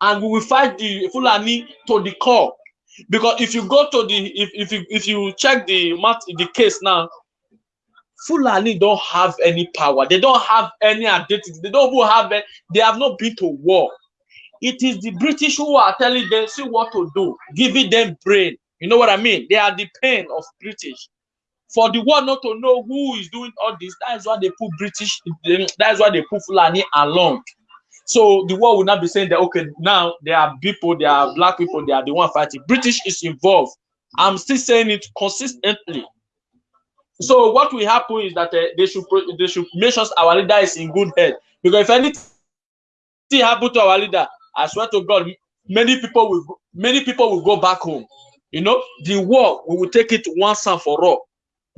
and we will fight the Fulani to the core. Because if you go to the if, if you if you check the mat the case now, Fulani don't have any power, they don't have any identity, they don't have it, they have not been to war. It is the British who are telling them see what to do, giving them brain. You know what I mean? They are the pain of British. For the world not to know who is doing all this, that is why they put British, that is why they put Fulani along. So the world will not be saying that okay, now there are people, there are black people, they are the one fighting. British is involved. I'm still saying it consistently. So what will happen is that uh, they should they should make sure our leader is in good health. Because if anything happen to our leader, I swear to God, many people will many people will go back home. You know, the war we will take it once and for all.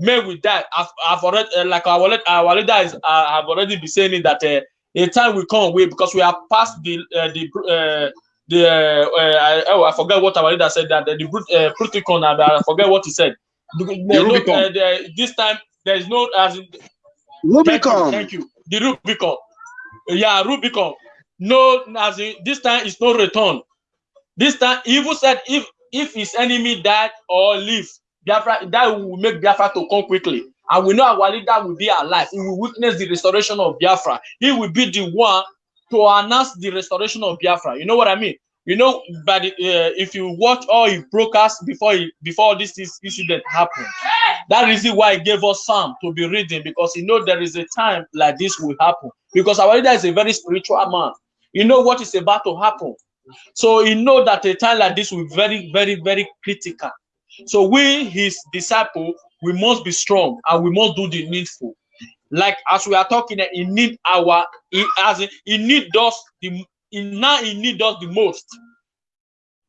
May we die. I've, I've already uh, like our our leader is uh, have already been saying that uh, a time will come away because we are past the uh, the uh, the uh, uh, I, oh I forget what our leader said that the, the uh, Protocol and I forget what he said. The, uh, the, this time there is no as in, Thank you, Rubicon. thank you. The Rubicon. Yeah, Rubicon. No, as in, this time it's no return. This time, even said if if his enemy died or live, Biafra that will make Biafra to come quickly. And we know our leader will be alive. He will witness the restoration of Biafra. He will be the one to announce the restoration of Biafra. You know what I mean? You know, but uh, if you watch all his broadcasts before he, before this, incident happened, that is why he gave us Psalm to be reading because he know there is a time like this will happen. Because our leader is a very spiritual man. You know what is about to happen. So he know that a time like this will be very, very, very critical. So we, his disciple, we must be strong and we must do the needful. Like as we are talking, he need our, he, as he need us the in now he need us the most.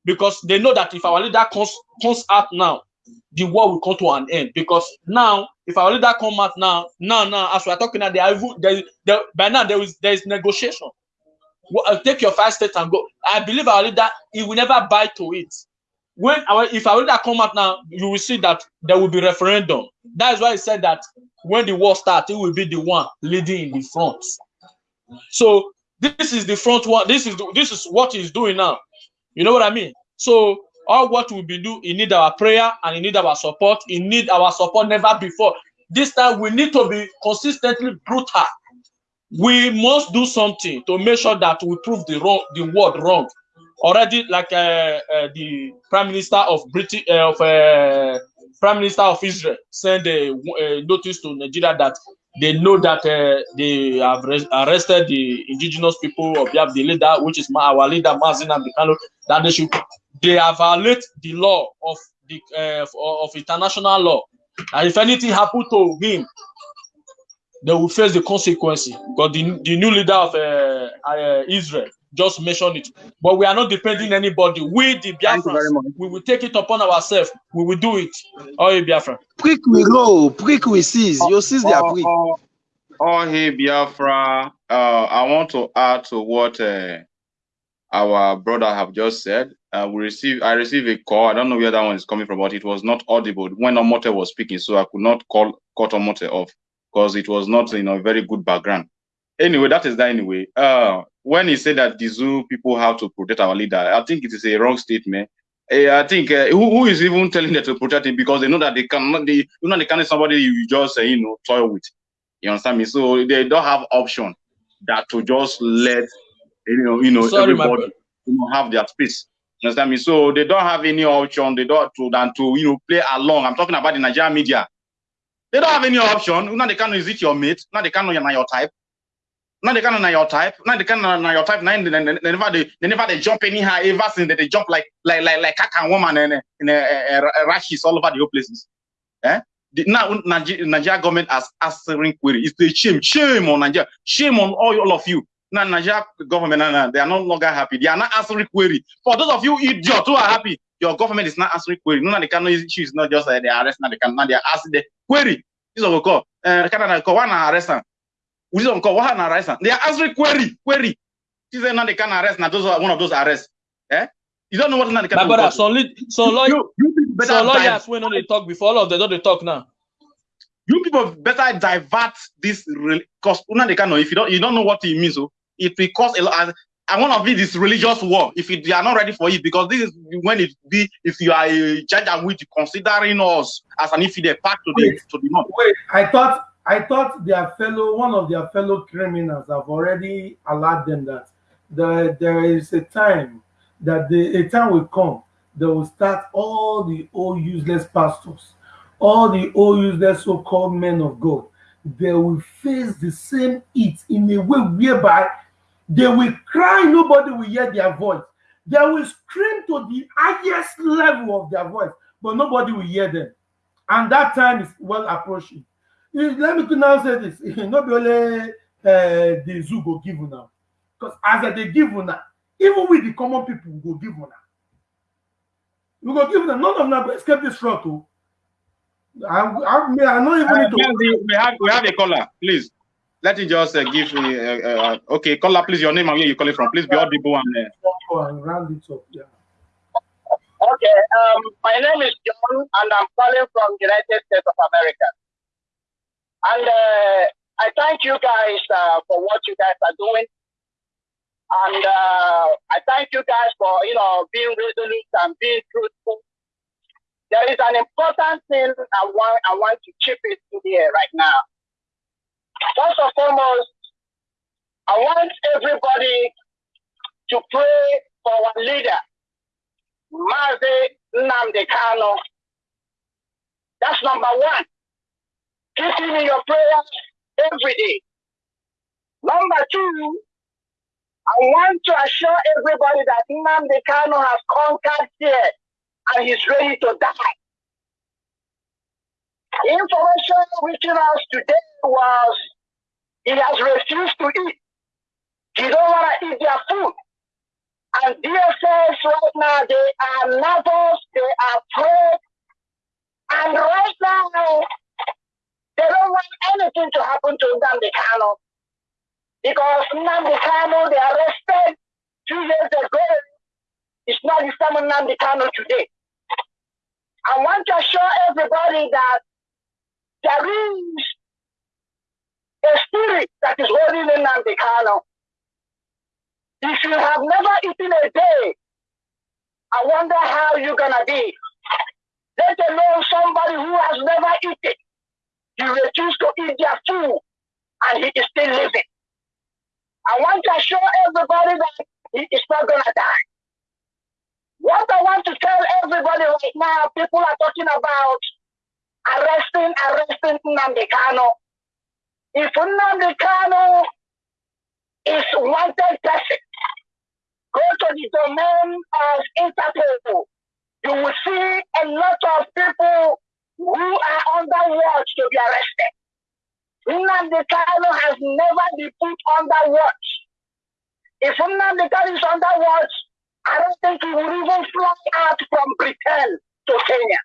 Because they know that if our leader comes comes out now the war will come to an end. Because now if our leader comes out now now now as we are talking now they are there, there by now there is there is negotiation. Well, uh, take your five steps and go. I believe our leader he will never buy to it when our if our leader come out now you will see that there will be referendum that is why he said that when the war starts he will be the one leading in the front so this is the front one. This is the, this is what he's doing now. You know what I mean? So all what we be do, he need our prayer and he need our support. He need our support never before. This time we need to be consistently brutal. We must do something to make sure that we prove the wrong, the word wrong. Already, like uh, uh, the Prime Minister of Britain, uh, of uh, Prime Minister of Israel, sent a, a notice to Nigeria that they know that uh, they have arrested the indigenous people of Yab, the leader, which is our leader, Mazi Nnamdi Kanu, that they should they have violate the law of the uh, of international law. And if anything happened to him, they will face the consequences because the, the new leader of uh, uh, Israel just mention it. But we are not depending anybody. We, the Biafrans, we will take it upon ourselves. We will do it. Oh, Biafra. Prick we go, prick we seize. You seize their prick. Oh, oh, hey, Biafra. Uh, I want to add to what uh, our brother have just said. Uh, we received, I received a call. I don't know where that one is coming from, but it was not audible when Omote was speaking, so I could not call cut Omote off because it was not, you know, a very good background. Anyway, that is that anyway. Uh, when he said that the zoo people have to protect our leader, I think it is a wrong statement. Uh, I think uh, who, who is even telling them to protect him because they know that they cannot, they, you know, they can't somebody you just, uh, you know, toy with. You understand me? So they don't have option that to just let, you know, you know, Sorry, everybody you know, have their space. You understand me? So they don't have any option. They don't to than to you know play along. I'm talking about the Nigerian media. They don't have any option. Now they can't is it your mate. Now they can't know your type. Now they can't your type. Now they can't know your type. Now they, they, they never they, they never they jump anyhow. Ever since they, they jump like like like like cat and woman and and uh, rashes all over the whole places. Eh? The, now Nigeria, Nigeria government has answering query. It's the shame, shame on Nigeria, shame on all, all of you. Now Nigeria government, now, they are no longer happy. They are not answering query. For those of you idiots who are happy, your government is not answering query. No, they cannot issue is not just uh, they arrest now. They can now they are asking the query. This is what we call. Uh, Canada one arrest we don't call what arrest. They are answering query, query. She said now they can arrest. Now those are one of those arrests. Eh? You don't know what now they can. My brother, so so lawyer, you, you so lawyers when they talk before all of them don't they talk now. You people better divert this because now they can know if you don't you don't know what it means. So oh, it will cause a lot. And one of it is religious war. If you are not ready for it, because this is when it be if you are a judge and with considering us as an infidel part to the to the north. Wait, I thought I thought their fellow, one of their fellow criminals have already allowed them that the, there is a time that the, a time will come, they will start all the old useless pastors, all the old useless so-called men of God, they will face the same heat in a way whereby they will cry, nobody will hear their voice. They will scream to the highest level of their voice, but nobody will hear them. And that time is well approaching let me now say this not be only uh, the zoo go give una because as they give una even with the common people we go give una we go give una none of them go escape this fraud o i i mean i no even need to. we have we have a caller please let me just uh, give me uh, uh, okay caller please your name and where you calling from please be audible and. Uh... and round it up yeah. Okay, um, my name is John, and I'm calling from United States of America. And uh, I thank you guys uh, for what you guys are doing. And uh, I thank you guys for, you know, being resolute and being truthful. There is an important thing I want, I want to chip it in here right now. First and foremost, I want everybody to pray for our leader, Mazi Nnamdi Kanu. That's number one. Keep him in your prayers every day. Number two, I want to assure everybody that Nnamdi Kanu has conquered fear and he's ready to die. The information reaching us today was he has refused to eat. He don't want to eat their food. And DSS right now, they are nervous, they are afraid. And right now, they don't want anything to happen to Nnamdi Kanu. Because Nnamdi Kanu, they arrested two years ago. It's not the same Nnamdi Kanu today. I want to assure everybody that there is a spirit that is holding in Nnamdi Kanu. If you have never eaten a day, I wonder how you're gonna be. Let alone somebody who has never eaten. You refuse to eat their food, and he is still living. I want to assure everybody that he is not gonna die. What I want to tell everybody right now, people are talking about arresting, arresting Nnamdi Kano. If Nnamdi Kano is wanted person, go to the domain of Interpol. You will see a lot of people who are under watch to be arrested. Nnamdi Kanu has never been put under watch. If Nnamdi Kanu is under watch, I don't think he will even fly out from Britain to Kenya.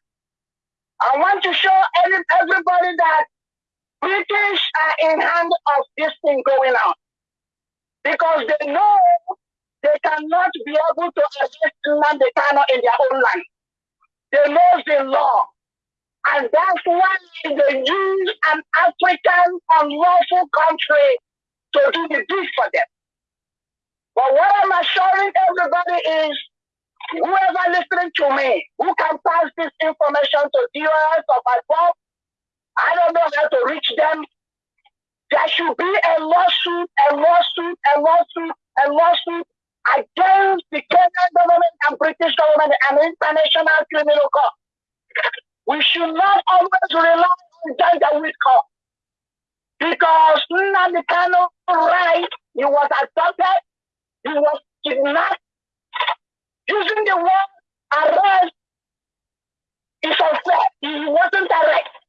I want to show every, everybody that British are in hand of this thing going on. Because they know they cannot be able to arrest Nnamdi Kanu in their own land. They know the law. And that's why they use an African unlawful country to do the deed for them. But what I'm assuring everybody is whoever listening to me, who can pass this information to viewers of my blog, I don't know how to reach them. There should be a lawsuit, a lawsuit, a lawsuit, a lawsuit against the Kenyan government and British government and international criminal court. We should not always rely on with court. Because Nnamdi Kano right, he was adopted, he was kidnapped, using the word arrest is unfair. He wasn't arrested.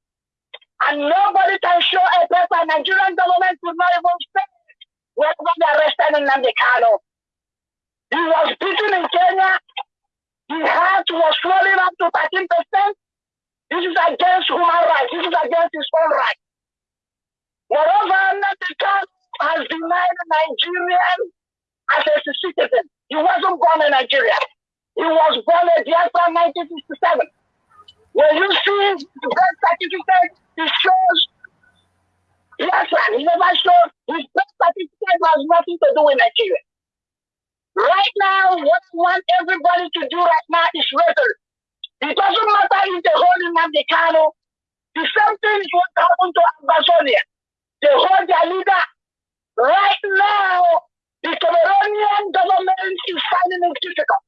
And nobody can show a paper. Nigerian government could not even say when they arrested Nnamdi Kano. He was beaten in Kenya. His heart was swelling up to 13%. This is against human rights. This is against his own rights. Moreover, Kano has denied Nigerian as a citizen. He wasn't born in Nigeria. He was born in Biafra 1967. When you see the birth certificate, it shows Biafra. He never showed his birth certificate has nothing to do with Nigeria. Right now, what I want everybody to do right now is resolute. It doesn't matter if they hold Nnamdi Kano. The same thing is what happened to Ambazonia. They hold their leader. Right now, the Cameroonian government is finding it difficult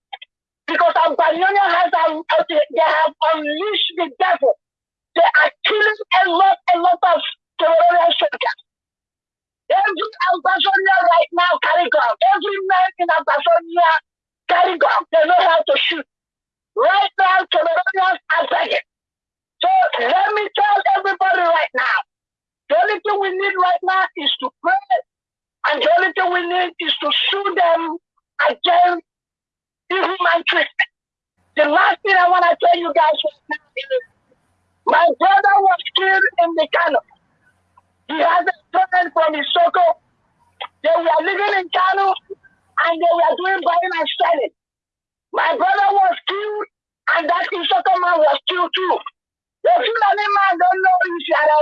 because Ambazonia has um, they have unleashed the devil. They are killing a lot, a lot of Cameroonian soldiers. Every Ambazonia right now carry gun. Every man in Ambazonia carry gun. They know how to shoot. Right now, Cameroonians are begging. So let me tell everybody right now, the only thing we need right now is to pray, and the only thing we need is to sue them against inhuman treatment. The last thing I want to tell you guys right now is my brother was killed in the Kano. He has a friend from Isoko. They were living in Kano and they were doing buying and selling. My brother was killed and that Isoko man was killed too. The Fulani man don't know if you are a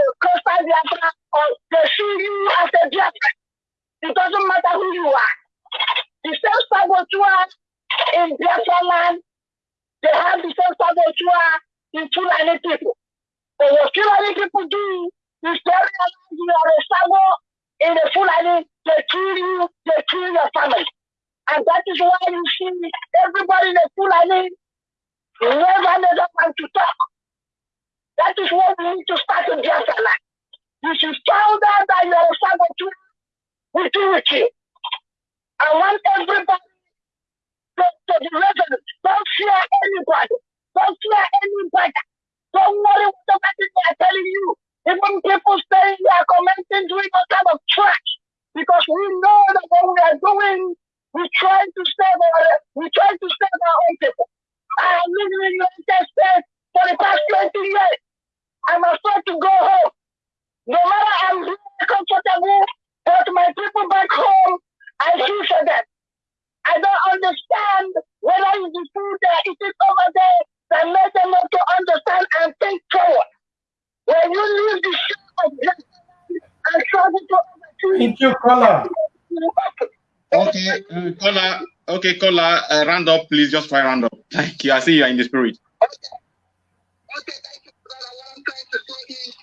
Uh, round up, please. Just try round up. Thank you. I see you are in the spirit. Okay, thank you, brother. What I'm trying to say is,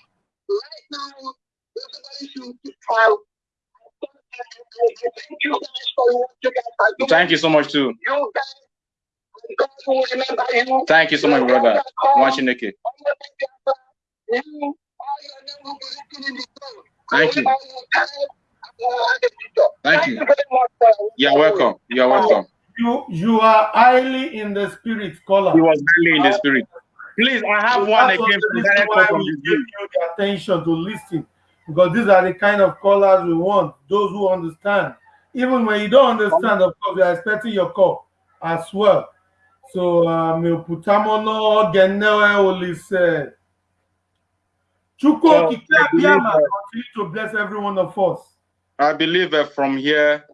right now, everybody should thank you guys for what you guys are doing. Thank you so much too. You guys, God will remember you. Thank you so much, brother. Mwachineke. You, all your name will be written in the throne. Thank you. Thank you. very much. sir. You're welcome. You're welcome. You are highly in the spirit, caller. He was highly in the spirit. Please, I have one That's again the from reason direct why we give you the attention to listen because these are the kind of callers we want those who understand. Even when you don't understand of course we are expecting your call as well. So um putamono genewe olise chukwu So, okike I believe, abiyama uh, continue to bless every one of us. I believe uh, from here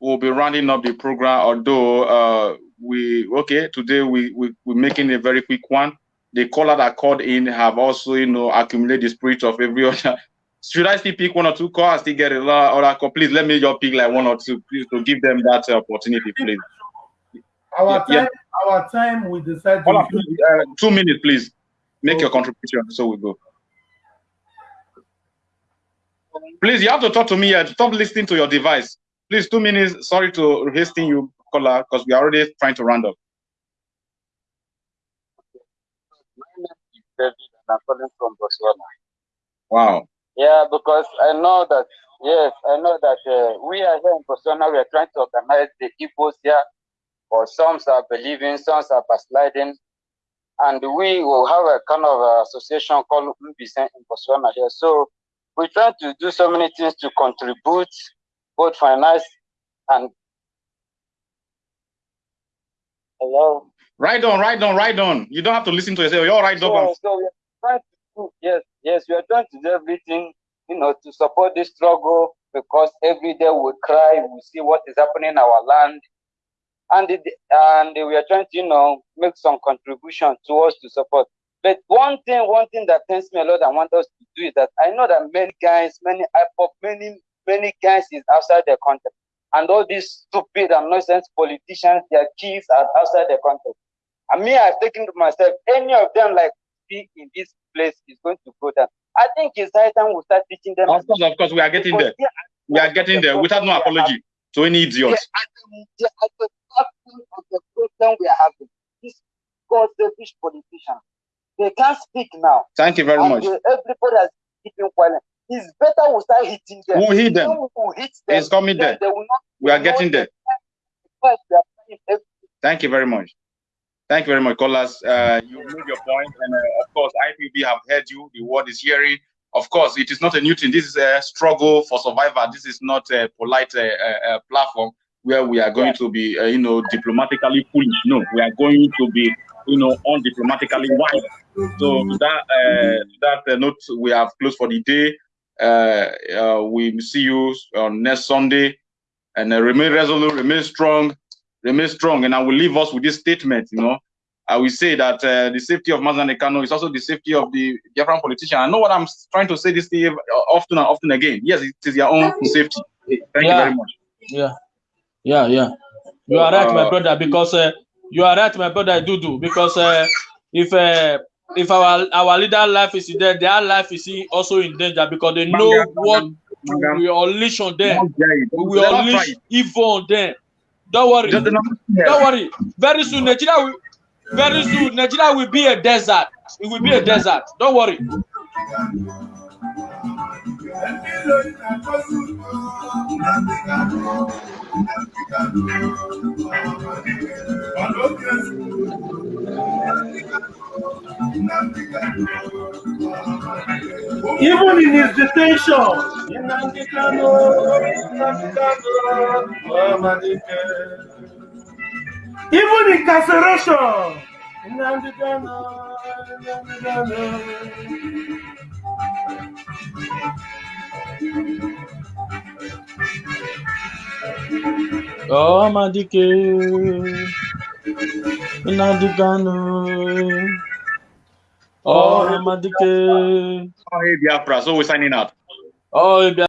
we'll be rounding up the program. Although uh, we okay today we we we're making a very quick one. The caller that called in have also you know accumulated the spirit of every other. Should I still pick one or two calls? Still get a lot or call? Please let me just pick like one or two, please, to give them that uh, opportunity, please. our Yeah, yeah. time our time we decide Caller, to please, uh, two minutes, please. Make your contribution. So we go. Please, you have to talk to me. Uh, stop listening to your device. Please, two minutes. Sorry to hasten you, caller, because we are already trying to round up. My name is David and I'm calling from Botswana. Wow. Yeah, because I know that, yes, I know that uh, we are here in Botswana, we are trying to organize the Igbos here, or some are believing, some are backsliding, and we will have a kind of association called Mbisen in Botswana here. So we try to do so many things to contribute, both finance and hello. Right on, right on, right on. You don't have to listen to yourself. You're right So, up. so we are trying to do, yes, yes, we are trying to do everything, you know, to support this struggle because every day we cry, we see what is happening in our land, and it, and we are trying to, you know, make some contribution towards to support. But one thing, one thing that pains me a lot, I want us to do is that I know that many guys, many IPOB, many many is outside their country, and all these stupid and nonsense politicians, their kids are outside their country. And me, I've taken to myself, any of them like be in this place is going to go down. I think it's high time we start teaching them. Of course, of course, we are getting there. We are getting there without no apology to any idiot. the, they are the of the problem we are having. These God selfish politicians. They can't speak now. Thank you very and much. everybody has keeping quiet. It's better we start hitting them. We'll hit them. We hit them, It's coming there. They will not We are getting there. First, we are trying every- Thank you very much. Thank you very much, callers. Uh, you made your point, and uh, of course, IPOB have heard you. The world is hearing. Of course, it is not a new thing. This is a struggle for survival. This is not a polite uh, uh, uh, platform where we are going to be, uh, you know, diplomatically foolish. No, we are going to be, you know, undiplomatically wise. So that, uh, that uh, note, we have closed for the day. Uh, uh, we see you on next Sunday, and uh, remain resolute, remain strong, remain strong. And I will leave us with this statement. You know, I will say that uh, the safety of Mazan Ekano is also the safety of the Biafran politician. I know what I'm trying to say this thing uh, often and often again. Yes, it is your own safety. Thank you very much. Yeah, yeah, yeah, You are right, my Uh, brother, because uh, you are right, my brother Dudu, because uh, if uh, if our our leader life is in there, their life is in- also in danger because they know Mangam, what Mangam. we unleash on them. We will unleash evil on them. Don't worry. Don't worry. Very soon, Nigeria will very soon Nigeria will be a desert. It will be a desert. Don't worry. Even in his detention. Kanu, Nnamdi Even incarceration. Oh, Madike. Nadigano. Oh, Madike. Oh, hey, Biafra. So we're signing out. Oh,